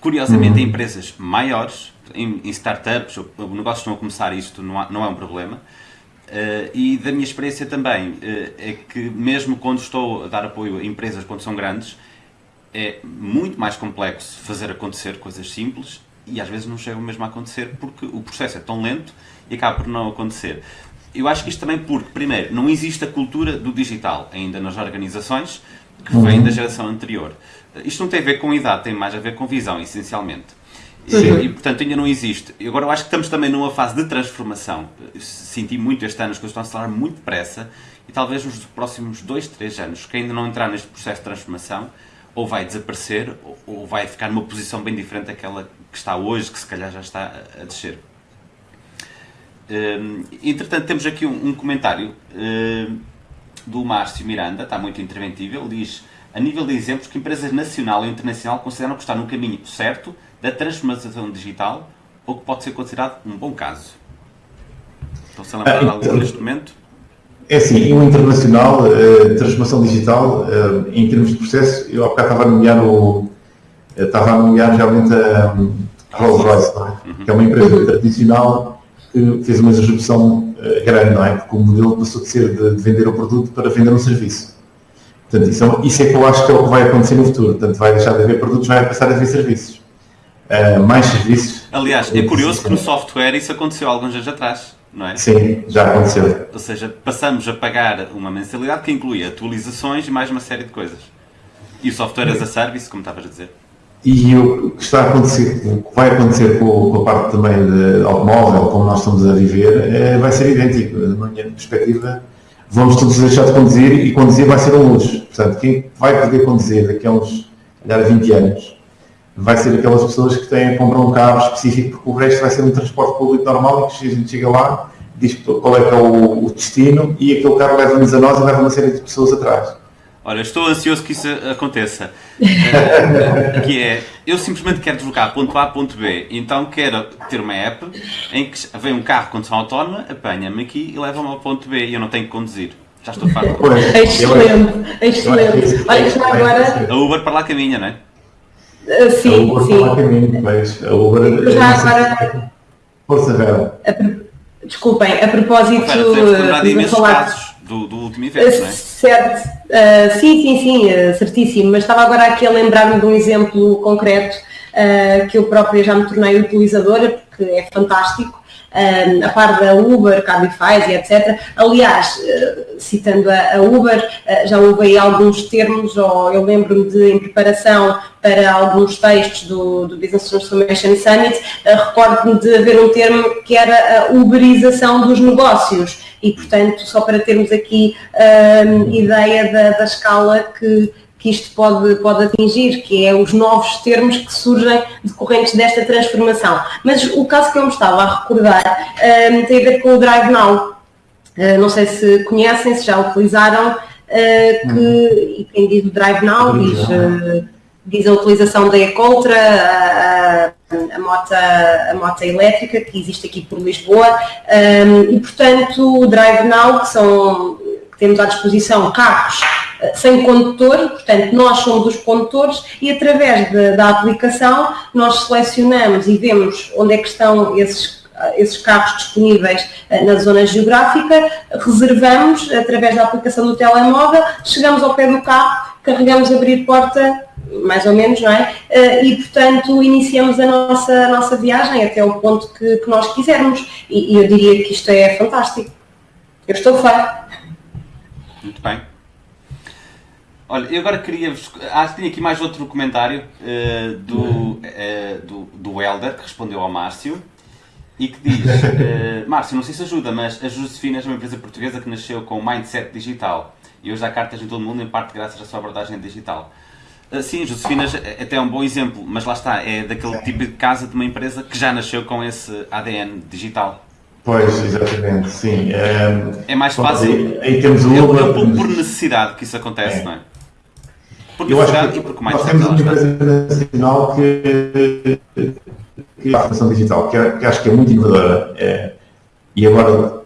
curiosamente uhum. em empresas maiores, em, em startups, ou negócios estão a começar isto, não, há, não é um problema. Uh, e da minha experiência também, uh, é que mesmo quando estou a dar apoio a empresas quando são grandes, é muito mais complexo fazer acontecer coisas simples e às vezes não chegam mesmo a acontecer porque o processo é tão lento e acaba por não acontecer. Eu acho que isto também porque, primeiro, não existe a cultura do digital ainda nas organizações que vem uhum. da geração anterior. Isto não tem a ver com idade, tem mais a ver com visão, essencialmente. E, portanto ainda não existe. Agora eu acho que estamos também numa fase de transformação. Senti muito este ano as coisas estão a acelerar muito depressa e talvez nos próximos dois, três anos, quem ainda não entrar neste processo de transformação, ou vai desaparecer ou vai ficar numa posição bem diferente daquela que está hoje, que se calhar já está a descer. Hum, entretanto, temos aqui um, um comentário hum, do Márcio Miranda, está muito interventivo. Ele diz: a nível de exemplos, que empresas nacional e internacional consideram que está no caminho certo da transformação digital ou que pode ser considerado um bom caso. Estão-se a lembrar de algo neste momento? É assim, o internacional, uh, transformação digital, uh, em termos de processo, eu há bocado estava a nomear o. Estava a nomear realmente a, Rolls Royce, é? uhum. que é uma empresa tradicional que fez uma disrupção grande, não é? Porque o modelo passou de ser de, de, vender o produto para vender um serviço. Portanto, isso é, isso é, que eu acho que é o que vai acontecer no futuro. Portanto, vai deixar de haver produtos, vai passar a haver serviços. Uh, mais serviços. Aliás, é curioso que no software isso aconteceu alguns anos atrás, não é? Sim, já aconteceu. Ou seja, passamos a pagar uma mensalidade que inclui atualizações e mais uma série de coisas. E o software as a service, como estavas a dizer. E o que está a acontecer, o que vai acontecer com, com a parte também de automóvel, como nós estamos a viver, é, vai ser idêntico. Na minha perspectiva, vamos todos deixar de conduzir e conduzir vai ser um luxo. Portanto, quem vai poder conduzir daqui a uns, calhar, 20 anos, vai ser aquelas pessoas que têm a comprar um carro específico, porque o resto vai ser um transporte público normal e que a gente chega lá, diz qual é que é o, o destino e aquele carro leva-nos a nós e leva uma série de pessoas atrás. Olha, estou ansioso que isso aconteça. <laughs> Que é, eu simplesmente quero deslocar ponto A a ponto B, então quero ter uma app em que vem um carro com condução autónoma, apanha-me aqui e leva-me ao ponto B e eu não tenho que conduzir. Já estou farto. Excelente, excelente. Olha, já agora... A Uber para lá caminha, não é? Uh, sim, a Uber sim. Mas a Uber... Já agora... Força, Vera. Desculpem, a propósito... Vera, de falar... casos do, do último evento, não é? Certo, uh, sim, sim, sim, uh, certíssimo, mas estava agora aqui a lembrar-me de um exemplo concreto uh, que eu própria já me tornei utilizadora, porque é fantástico, a par da Uber, Cabify e etc. Aliás, citando a, Uber, já houve aí alguns termos, ou eu lembro-me de, em preparação para alguns textos do, do Business Transformation Summit, recordo-me de haver um termo que era a uberização dos negócios e, portanto, só para termos aqui um, ideia da, da escala que, que isto pode, pode atingir, que é os novos termos que surgem decorrentes desta transformação. Mas o caso que eu me estava a recordar um, tem a ver com o Drive Now. Uh, não sei se conhecem, se já utilizaram, uh, que, uhum. e quem diz o Drive Now diz, uh, diz a utilização da Ecoltra, a, a, moto, a moto elétrica que existe aqui por Lisboa um, e portanto o Drive Now, que são temos à disposição carros sem condutor, portanto, nós somos os condutores e através de, da aplicação nós selecionamos e vemos onde é que estão esses esses carros disponíveis na zona geográfica, reservamos através da aplicação do telemóvel, chegamos ao pé do carro, carregamos abrir porta, mais ou menos, não é? E, portanto, iniciamos a nossa, a nossa viagem até o ponto que, que nós quisermos. E, e eu diria que isto é fantástico. Eu estou fã. Muito bem. Olha, eu agora queria vos. Ah, tinha aqui mais outro comentário uh, do, uh, do, do Helder, que respondeu ao Márcio, e que diz: uh, <laughs> Márcio, não sei se ajuda, mas a Josefina é uma empresa portuguesa que nasceu com um mindset digital e hoje dá cartas em todo o mundo, em parte graças à sua abordagem digital. Sim, Josefina é até um bom exemplo, mas lá está, é daquele tipo de casa de uma empresa que já nasceu com esse ADN digital. Pois, exatamente, sim. É, é mais fácil. Aí, aí temos o é, é por, necessidade que isso acontece, é. não é? Por necessidade e porque mais nós temos uma empresa nacional que, que a formação digital, que, que, acho que é muito inovadora é, e agora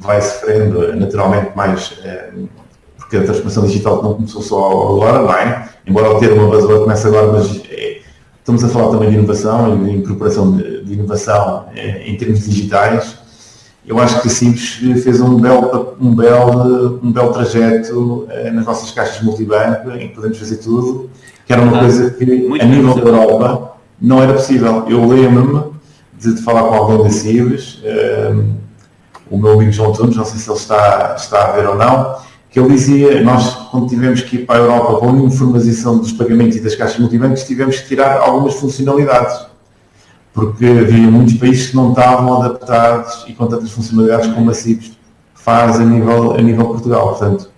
vai sofrendo naturalmente mais é, porque a transformação digital não começou só agora, não é? Embora o termo buzzword comece agora, mas é, estamos a falar também de inovação e de incorporação de, de inovação é, em termos digitais. Eu acho que a Simples fez um belo, um belo, um belo trajeto é, nas nossas caixas multibanco, em que podemos fazer tudo, que era uma ah, coisa que a nível da Europa não era possível. Eu lembro-me de, de, falar com alguém da Simples, um, o meu amigo João Tunes, não sei se ele está, está a ver ou não, que ele dizia, nós quando tivemos que ir para a Europa com a informação dos pagamentos e das caixas multibancos, tivemos que tirar algumas funcionalidades, porque havia muitos países que não estavam adaptados e com tantas funcionalidades como a CIPS faz a nível, a nível Portugal. Portanto,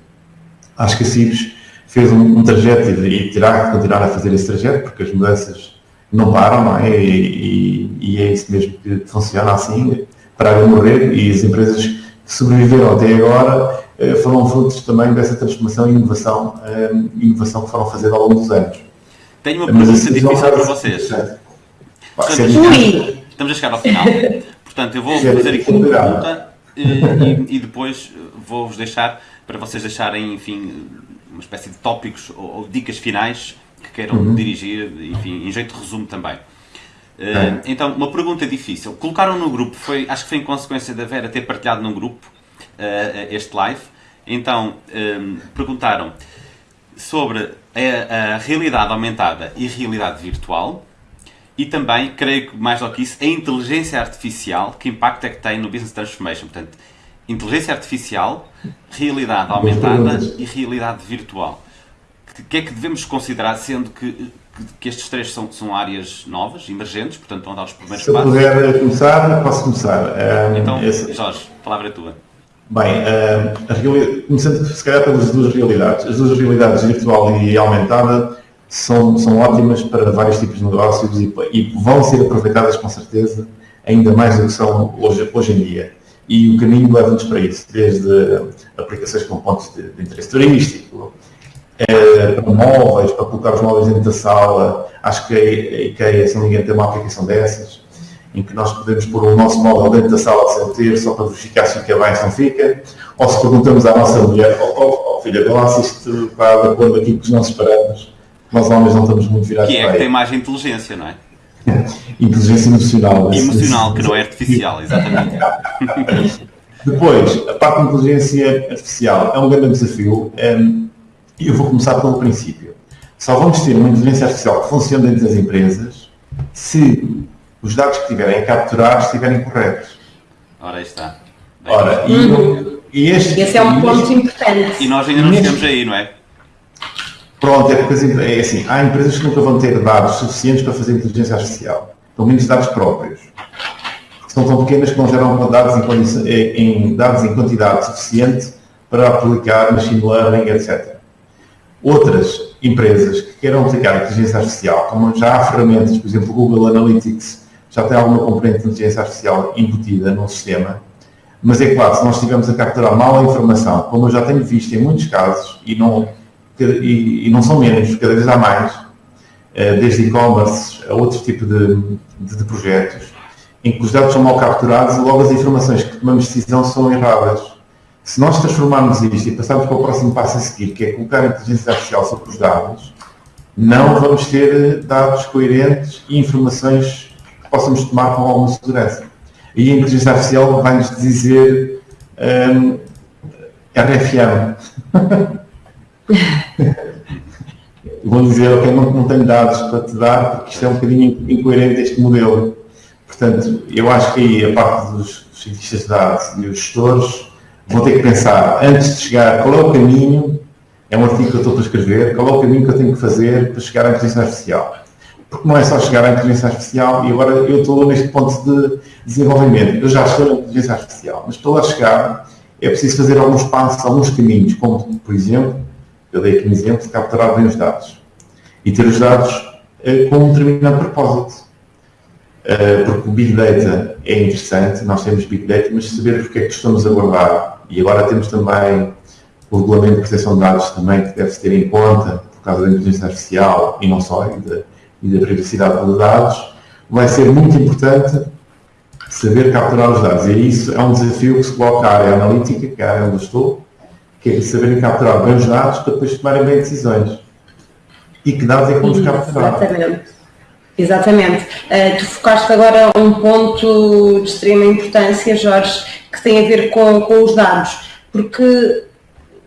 acho que a CIPS fez um, um trajeto e terá que continuar a fazer esse trajeto, porque as mudanças não param, não é? E, e, e é isso mesmo que funciona assim, para morrer, e as empresas que sobreviveram até agora foram frutos também dessa transformação e inovação, eh, inovação que foram fazendo ao longo dos anos. Tenho uma pergunta difícil para vocês. estamos a chegar ao final. <laughs> Portanto, eu vou fazer aqui uma pergunta eh, e, e depois vou-vos deixar para vocês deixarem, enfim, uma espécie de tópicos ou, ou dicas finais que queiram uhum. dirigir, enfim, em jeito de resumo também. Uh, então, uma pergunta difícil. Colocaram no grupo, foi, acho que foi em consequência da Vera ter partilhado num grupo, este live. Então, ehm, perguntaram sobre a, a, realidade aumentada e realidade virtual e também, creio que mais do que isso, a inteligência artificial, que impacto é que tem no Business Transformation. Portanto, inteligência artificial, realidade aumentada e realidade virtual. O que é que devemos considerar, sendo que, que estes três são, são áreas novas, emergentes, portanto a dar os primeiros passos? Se puder começar, posso começar. Um, ehm, então, esse... Jorge, a palavra é tua. Bem, uh, começando se calhar pelas duas realidades. As duas realidades, virtual e aumentada, são, são ótimas para vários tipos de negócios e, e, vão ser aproveitadas com certeza ainda mais do que são hoje, hoje em dia. E o caminho leva-nos para isso, desde aplicações com pontos de, de interesse turístico, eh, para móveis, para colocar os móveis dentro da sala. Acho que a IKEA, se não me engano, tem uma aplicação dessas em que nós podemos pôr o nosso móvel dentro da sala de ter só para verificar se fica bem, se não fica, ou se perguntamos à nossa mulher, oh, oh, oh filha, vê lá se isto está de acordo aqui com os nossos parâmetros, nós homens não estamos muito virados que é para Que tem mais inteligência, não é? <laughs> inteligência emocional. Emocional, que não é artificial, <laughs> exatamente. Depois, a parte de inteligência artificial é um grande desafio ehm, e eu vou começar pelo princípio. Só vamos ter uma inteligência artificial que funcione dentro das empresas se os dados que tiverem a capturar estiverem corretos. Ora, aí está. Bem, Ora, e, uhum. e este, Esse é um ponto este, importante. E nós ainda não chegamos aí, não é? Pronto, é porque é assim, há empresas que nunca vão ter dados suficientes para fazer inteligência artificial. Pelo menos dados próprios. Porque são tão pequenas que não geram dados em, em, dados em quantidade suficiente para aplicar machine learning, etc. Outras empresas que queiram aplicar inteligência artificial, como já há ferramentas, por exemplo, o Google Analytics, já tem alguma componente de inteligência artificial embutida no sistema, mas é claro, se nós estivermos a capturar mal a informação, como eu já tenho visto em muitos casos, e não, e, e não são menos, cada vez há mais, eh, desde e-commerce a outro tipo de, de, de, projetos, em que os dados são mal capturados e logo as informações que tomamos decisão são erradas. Se nós transformarmos isto e passarmos para o próximo passo a seguir, que é colocar a inteligência artificial sobre os dados, não vamos ter dados coerentes e informações possamos tomar com alguma segurança. E a inteligência artificial vai-nos dizer um, RFM. Vou dizer, ok, não, não tenho dados para te dar, porque isto é um bocadinho incoerente este modelo. Portanto, eu acho que aí a parte dos cientistas de dados e os gestores vão ter que pensar, antes de chegar, qual é o caminho, é um artigo que eu estou a escrever, qual é o caminho que eu tenho que fazer para chegar à inteligência artificial. Porque não é só chegar à inteligência artificial e agora eu estou neste ponto de desenvolvimento. Eu já estou na inteligência artificial, mas para lá chegar é preciso fazer alguns passos, alguns caminhos, como, por exemplo, eu dei aqui um exemplo de capturar bem os dados e ter os dados eh, com um determinado propósito. Uh, porque o Big Data é interessante, nós temos Big Data, mas saber porque é que estamos a guardar, e agora temos também o Regulamento de Proteção de Dados também, que deve-se ter em conta, por causa da inteligência artificial, e não só, e da, e da privacidade dos dados, vai ser muito importante saber capturar os dados. E isso é um desafio que se coloca à área analítica, que é a área onde estou, que é saberem capturar bem os dados para depois tomarem bem decisões. E que dados é que vamos capturar? Exatamente. Exatamente. Uh, tu focaste agora um ponto de extrema importância, Jorge, que tem a ver com, com os dados, porque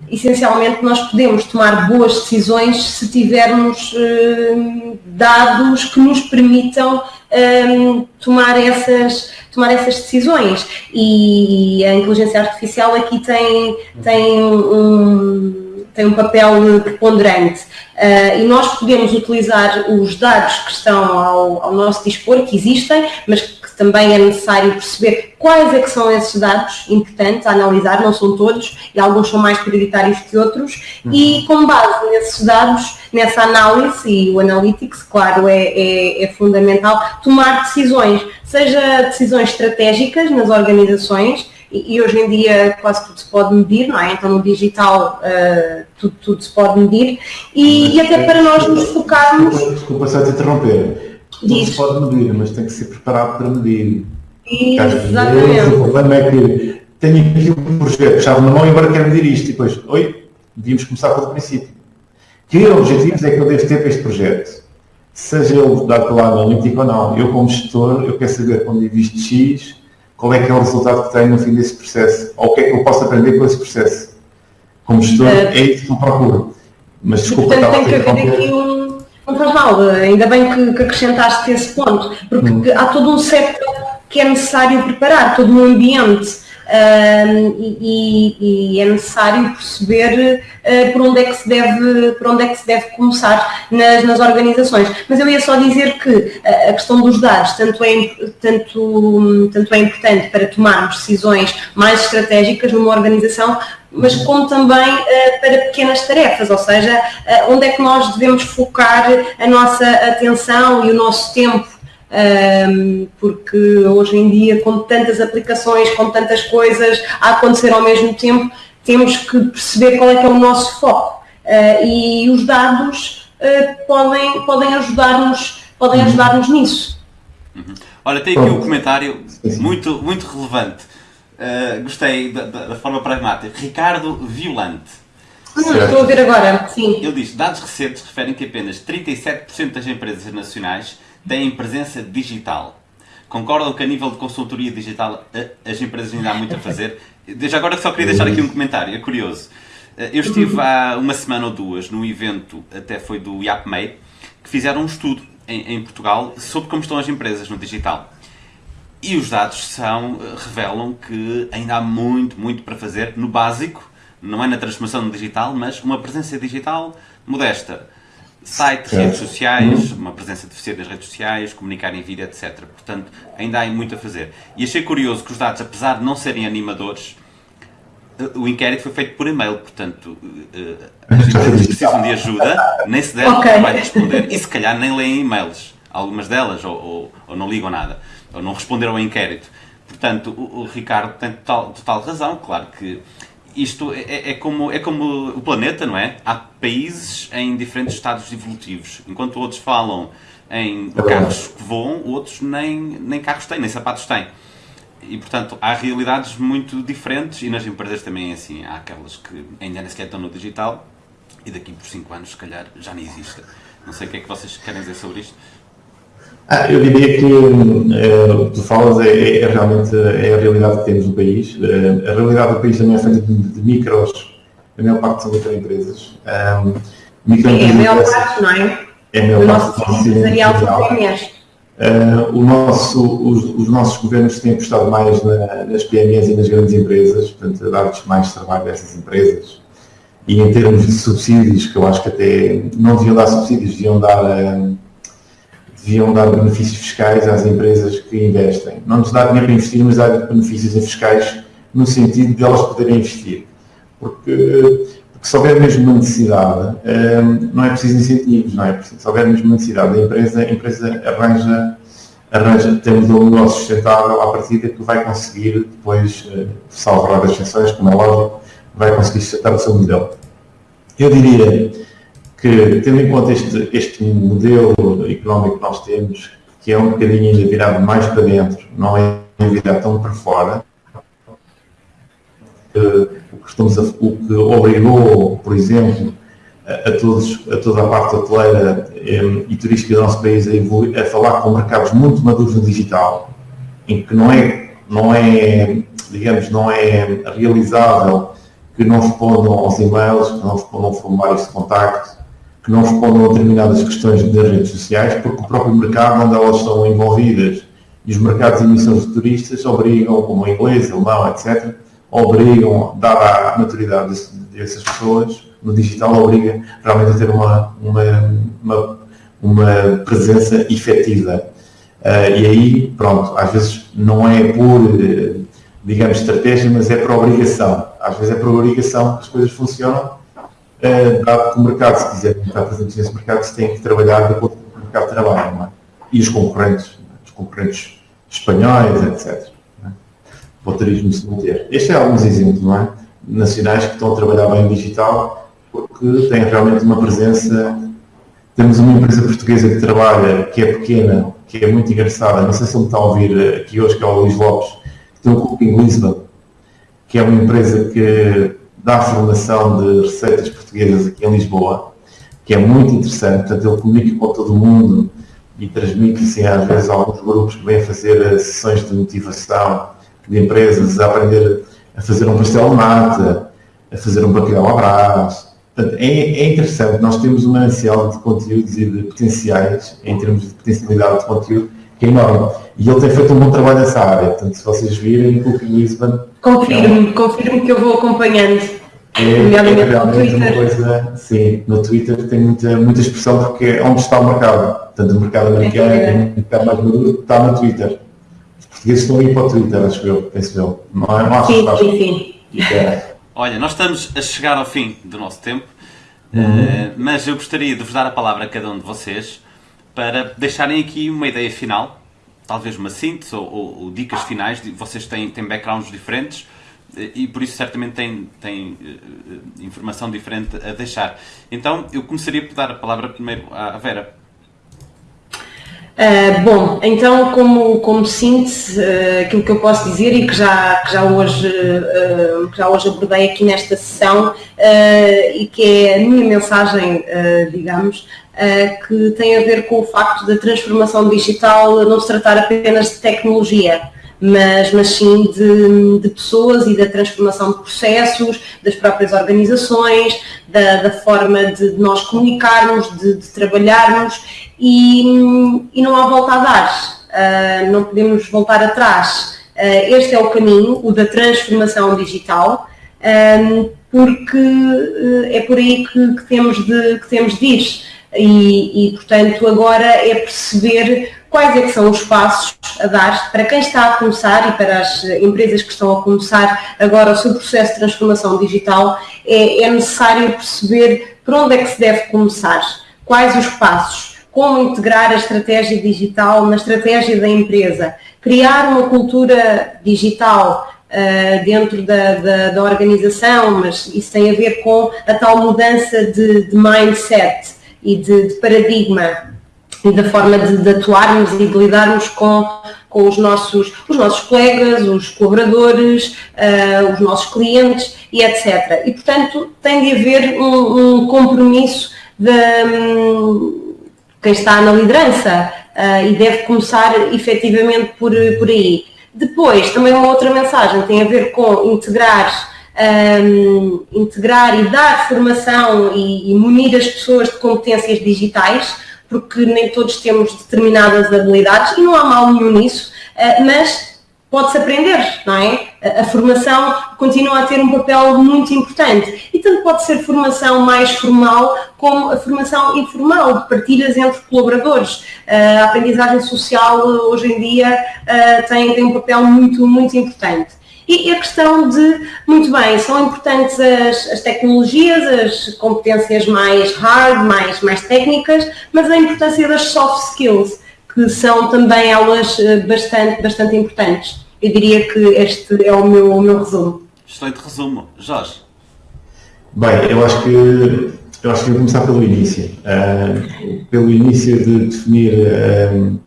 essencialmente nós podemos tomar boas decisões se tivermos uh, dados que nos permitam um, tomar, essas, tomar essas decisões. E a inteligência artificial aqui tem, tem um tem um papel preponderante uh, e nós podemos utilizar os dados que estão ao, ao, nosso dispor, que existem, mas que também é necessário perceber quais é que são esses dados importantes a analisar, não são todos, e alguns são mais prioritários que outros, uhum. e com base nesses dados, nessa análise, e o Analytics, claro, é, é, é fundamental, tomar decisões, seja decisões estratégicas nas organizações, e, hoje em dia quase tudo se pode medir, não é? Então no digital uh, tudo, tudo, se pode medir e, e, até para nós nos focarmos. Desculpa, desculpa só te interromper. Tudo se pode medir, mas tem que ser preparado para medir. Exatamente. o problema é que tenho aqui um projeto, chave na mão e agora quero medir isto. E depois, oi, devíamos começar pelo princípio. Que objetivos é que eu devo ter para este projeto? Seja ele dado pela analítica ou não. Eu, como gestor, eu quero saber quando invisto X, qual é que é o resultado que tenho no fim desse processo, ou o que é que eu posso aprender com esse processo. Como gestor, uh, é isso que eu procuro. Mas desculpa, portanto, tem que haver aqui um, não faz mal, ainda bem que, que acrescentaste esse ponto, porque hum. há todo um setor que é necessário preparar, todo um ambiente Uh, e, e, é necessário perceber uh, por, onde é que se deve, por onde é que se deve começar nas, nas organizações. Mas eu ia só dizer que a questão dos dados tanto é, tanto, tanto é importante para tomarmos decisões mais estratégicas numa organização, mas como também uh, para pequenas tarefas, ou seja, onde é que nós devemos focar a nossa atenção e o nosso tempo um, porque hoje em dia, com tantas aplicações, com tantas coisas a acontecer ao mesmo tempo, temos que perceber qual é que é o nosso foco. Uh, e os dados uh, podem, podem ajudar-nos podem uhum. ajudar-nos nisso. Uhum. Olha, tem aqui um comentário muito, muito relevante. Uh, gostei da, da, forma pragmática. Ricardo Violante. Hum, estou a ver agora, sim. Ele diz, dados recentes referem que apenas 37% das empresas nacionais têm presença digital. Concordam que a nível de consultoria digital as empresas ainda há muito a fazer? Desde agora só queria deixar aqui um comentário, é curioso. Eu estive há uma semana ou duas num evento, até foi do IAPMEI, que fizeram um estudo em, em Portugal sobre como estão as empresas no digital. E os dados são, revelam que ainda há muito, muito para fazer no básico, não é na transformação digital, mas uma presença digital modesta. Site, redes sociais, uma presença deficiente nas redes sociais, comunicar em vídeo, etc. Portanto, ainda há muito a fazer. E achei curioso que os dados, apesar de não serem animadores, eh, o inquérito foi feito por e-mail, portanto, eh, as empresas precisam de ajuda, nem se devem okay. vai responder, e se calhar nem leem e-mails, algumas delas, ou, ou, ou, não ligam nada, ou não responderam ao inquérito. Portanto, o, o Ricardo tem total, total razão, claro que isto é, é, como, é como o planeta, não é? Há países em diferentes estados evolutivos. Enquanto outros falam em carros que voam, outros nem, nem carros têm, nem sapatos têm. e portanto há realidades muito diferentes e nas empresas também é assim. Há aquelas que ainda nem sequer estão no digital e daqui por 5 anos, se calhar, já nem existe. Não sei o que é que vocês querem dizer sobre isto. Ah, eu diria que uh, o que tu falas é, é, realmente é a realidade que temos no país. Uh, a realidade do país também é feita de, de micros, a maior parte são microempresas. Um, microempresas é a maior parte, não é? É a maior parte do nosso empresarial uh, o nosso, os, os, nossos governos têm apostado mais na, nas PMEs e nas grandes empresas, portanto, dar-lhes mais trabalho a essas empresas. E em termos de subsídios, que eu acho que até não deviam dar subsídios, deviam dar. Uh, deviam dar benefícios fiscais às empresas que investem. Não nos dá dinheiro para investir, mas dar benefícios fiscais no sentido de elas poderem investir. Porque, porque se houver mesmo uma necessidade, hum, não é preciso incentivos, não é preciso. Se houver mesmo uma necessidade da empresa, a empresa arranja, arranja tem um negócio sustentável à partida que vai conseguir depois, eh, salvar as exceções, como é lógico, vai conseguir sustentar o seu modelo. Eu diria que, tendo em conta este, este modelo económico que nós temos, que é um bocadinho ainda virado mais para dentro, não é virado tão para fora, o que, estamos a, o que obrigou, por exemplo, a, todos, a toda a parte hoteleira e, e turística do nosso país a, evoluir, a falar com mercados muito maduros no digital, em que não é, não é digamos, não é realizável que não respondam aos e-mails, que não respondam a formulários de contacto, que não respondam a determinadas questões das redes sociais, porque o próprio mercado onde elas estão envolvidas e os mercados de emissões de turistas obrigam, como o inglês, alemão, etc., obrigam, dada a maturidade dessas pessoas, no digital obriga realmente a ter uma, uma, uma, uma presença efetiva. Uh, e aí, pronto, às vezes não é por, digamos, estratégia, mas é por obrigação. Às vezes é por obrigação que as coisas funcionam uh, dado que o mercado, se quiser estar presente nesse mercado, se tem que trabalhar de acordo com o mercado de trabalho, não é? E os concorrentes, os concorrentes espanhóis, etc. É? O turismo se manter. Estes são alguns exemplos, não é? Nacionais que estão a trabalhar bem digital, porque têm realmente uma presença. Temos uma empresa portuguesa que trabalha, que é pequena, que é muito engraçada, não sei se ele está a ouvir aqui hoje, que é o Luís Lopes, que tem um Cooking Lisbon, que é uma empresa que dá formação de receitas portuguesas aqui em Lisboa, que é muito interessante. Portanto, ele comunica com todo mundo e transmite, assim, às vezes, alguns grupos que vêm fazer eh, sessões de motivação de empresas a aprender a fazer um pastel de nata, a fazer um bacalhau à brás. Portanto, é, é, interessante. Nós temos um manancial de conteúdos e de potenciais, em termos de potencialidade de conteúdo, que é enorme. E ele tem feito um bom trabalho nessa área. Portanto, se vocês virem, o Lisbon. Confirmo, é confirmo que eu vou acompanhando. É, é realmente uma coisa, sim, no Twitter tem muita, muita expressão porque é onde está o mercado. Portanto, o mercado americano é, é um mercado mais maduro, está no Twitter. Os portugueses estão a ir para o Twitter, acho eu, penso eu. Não é? Não sim, sim, sim. É. Olha, nós estamos a chegar ao fim do nosso tempo, uhum. uh, mas eu gostaria de vos dar a palavra a cada um de vocês para deixarem aqui uma ideia final, talvez uma síntese ou, ou, ou dicas finais. Vocês têm, têm backgrounds diferentes e por isso certamente têm, têm uh, informação diferente a deixar. Então eu começaria por dar a palavra primeiro à Vera. Uh, bom, então como, como síntese, uh, aquilo que eu posso dizer e que já, que já, hoje, uh, que já hoje abordei aqui nesta sessão e que é a minha mensagem, digamos, que tem a ver com o facto da transformação digital não se tratar apenas de tecnologia, mas, mas sim de, de, pessoas e da transformação de processos, das próprias organizações, da, da forma de, nós comunicarmos, de, de trabalharmos e, e, não há volta a dar, uh, não podemos voltar atrás. Uh, este é o caminho, o da transformação digital, um, porque uh, é por aí que, que, temos de, que temos de ir. E, e, portanto, agora é perceber quais é que são os passos a dar para quem está a começar e para as empresas que estão a começar agora o seu processo de transformação digital, é, é necessário perceber por onde é que se deve começar, quais os passos, como integrar a estratégia digital na estratégia da empresa, criar uma cultura digital uh, dentro da, da, da, organização, mas isso tem a ver com a tal mudança de, de mindset e de, de paradigma e da forma de, de, atuarmos e de lidarmos com, com os nossos, os nossos colegas, os colaboradores, uh, os nossos clientes e etc. E, portanto, tem de haver um, um compromisso de um, quem está na liderança uh, e deve começar efetivamente por, por aí. Depois, também uma outra mensagem tem a ver com integrar um, integrar e dar formação e, e munir as pessoas de competências digitais, porque nem todos temos determinadas habilidades e não há mal nenhum nisso, uh, mas pode-se aprender, não é? A formação continua a ter um papel muito importante e tanto pode ser formação mais formal como a formação informal, de partilhas entre colaboradores. A aprendizagem social hoje em dia tem, tem um papel muito, muito importante. E a questão de, muito bem, são importantes as, as, tecnologias, as competências mais hard, mais, mais técnicas, mas a importância das soft skills, que são também elas eh, bastante, bastante importantes. Eu diria que este é o meu, o meu resumo. Excelente resumo. Jorge? Bem, eu acho que eu acho que vou começar pelo início. Uh, pelo início de definir uh,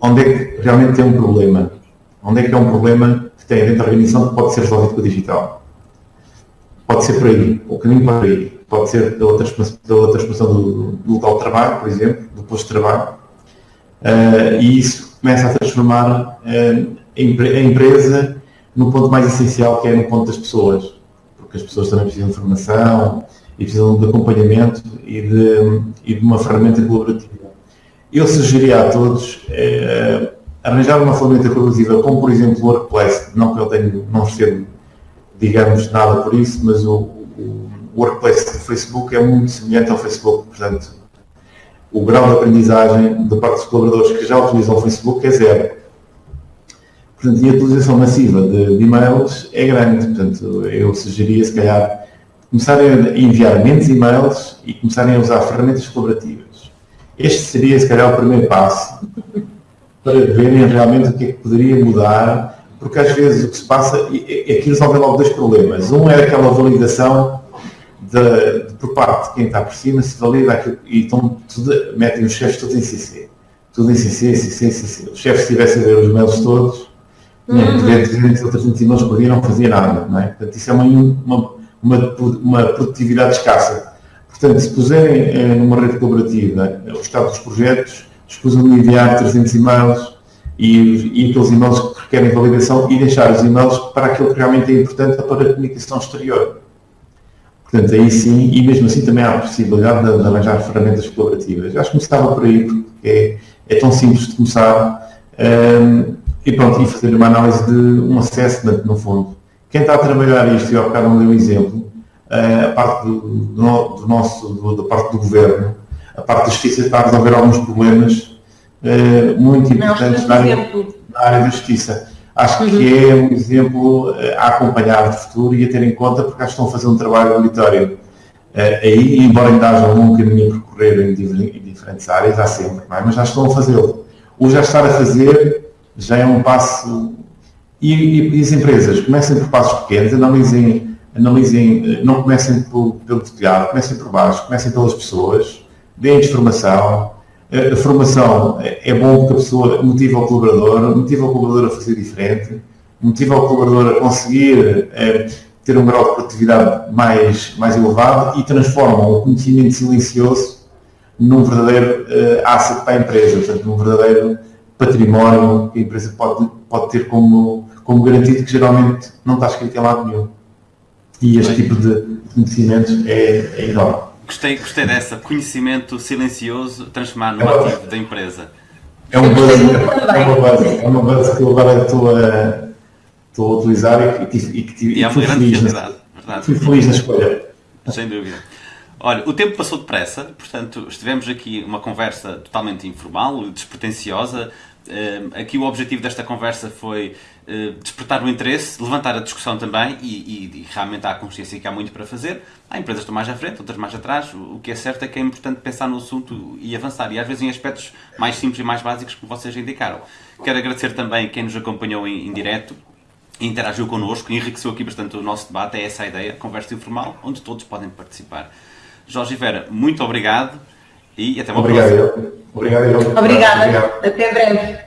onde é que realmente tem um problema. Onde é que é um problema que tem dentro da organização que pode ser resolvido com o digital. Pode ser por aí, o caminho para aí. Pode ser da outra expansão do, do, local de trabalho, por exemplo, do posto de trabalho. Uh, e isso começa a transformar uh, a empresa no ponto mais essencial, que é no ponto das pessoas. Porque as pessoas também precisam de formação e precisam de acompanhamento e de, e de uma ferramenta colaborativa. Eu sugeriria a todos uh, arranjar uma ferramenta colaborativa, como por exemplo o Workplace, não que eu tenho, não recebo, digamos, nada por isso, mas o, o Workplace do Facebook é muito semelhante ao Facebook, portanto, o grau de aprendizagem da parte dos colaboradores que já utilizam o Facebook é zero. Portanto, e a utilização massiva de, de e-mails é grande, portanto, eu sugeria, se calhar, começarem a enviar menos e-mails e começarem a usar ferramentas colaborativas. Este seria, se calhar, o primeiro passo para verem realmente o que é que poderia mudar, porque às vezes o que se passa, aqui resolve logo dois problemas. Um é aquela validação de, de, por parte de quem está por cima, se valida aquilo, e então tudo, metem os chefes todos em CC. Tudo em CC, CC, CC. Os chefes estivessem a ver os mails todos, uhum. 300 ou 300 e-mails por dia, não fazia nada. Não é? Portanto, isso é uma, uma, uma, uma produtividade escassa. Portanto, se puserem eh, numa rede colaborativa o estado dos projetos, escusam de enviar 300 e-mails e, e aqueles e-mails que requerem validação e deixar os e-mails para aquilo que realmente é importante para a comunicação exterior. Portanto, aí sim, e mesmo assim também há a possibilidade de, de arranjar ferramentas colaborativas. Acho que começava por aí, porque é, é tão simples de começar um, e pronto, e fazer uma análise de um assessment, no fundo. Quem está a trabalhar isto, e ao bocado não deu um exemplo, a parte do, do, do nosso, do, da parte do governo, a parte da justiça está a resolver alguns problemas uh, muito importantes na área, na área, da justiça. Acho uhum. que é um exemplo uh, a acompanhar de futuro e a ter em conta porque acho que estão a fazer um trabalho meritório. Uh, aí, embora ainda haja um longo caminho a percorrer em, em diferentes áreas, há sempre, é? mas já estão a fazê-lo. O já estar a fazer já é um passo. E, e, e as empresas comecem por passos pequenos, analisem, analisem não comecem pelo, pelo telhado, comecem por baixo, comecem pelas pessoas, deem-lhes formação. A formação é bom porque a pessoa motiva o colaborador, motiva o colaborador a fazer diferente, motiva o colaborador a conseguir é, ter um grau de produtividade mais, mais elevado e transforma o conhecimento silencioso num verdadeiro uh, asset para a empresa, portanto, num verdadeiro património que a empresa pode, pode ter como, como garantido que geralmente não está escrito em lado nenhum. E este tipo de conhecimentos é, é enorme. Gostei, gostei dessa. Conhecimento silencioso transformar no é ativo da empresa. É um buzz, é uma base, é uma base que eu agora estou a, estou a utilizar e, que, e, e, e é fui, feliz na, verdade. fui feliz na escolha. Sem dúvida. Olha, o tempo passou depressa, portanto, estivemos aqui uma conversa totalmente informal, despretensiosa, aqui o objetivo desta conversa foi despertar o interesse, levantar a discussão também e, e, e, realmente há a consciência que há muito para fazer. Há empresas que estão mais à frente, outras mais atrás. O que é certo é que é importante pensar no assunto e avançar. E às vezes em aspectos mais simples e mais básicos que vocês indicaram. Quero agradecer também quem nos acompanhou em, em direto interagiu connosco, enriqueceu aqui bastante o nosso debate. É essa a ideia, conversa informal, onde todos podem participar. Jorge e Vera, muito obrigado e até uma obrigado, próxima. Obrigado, Obrigada. Obrigado. Até breve.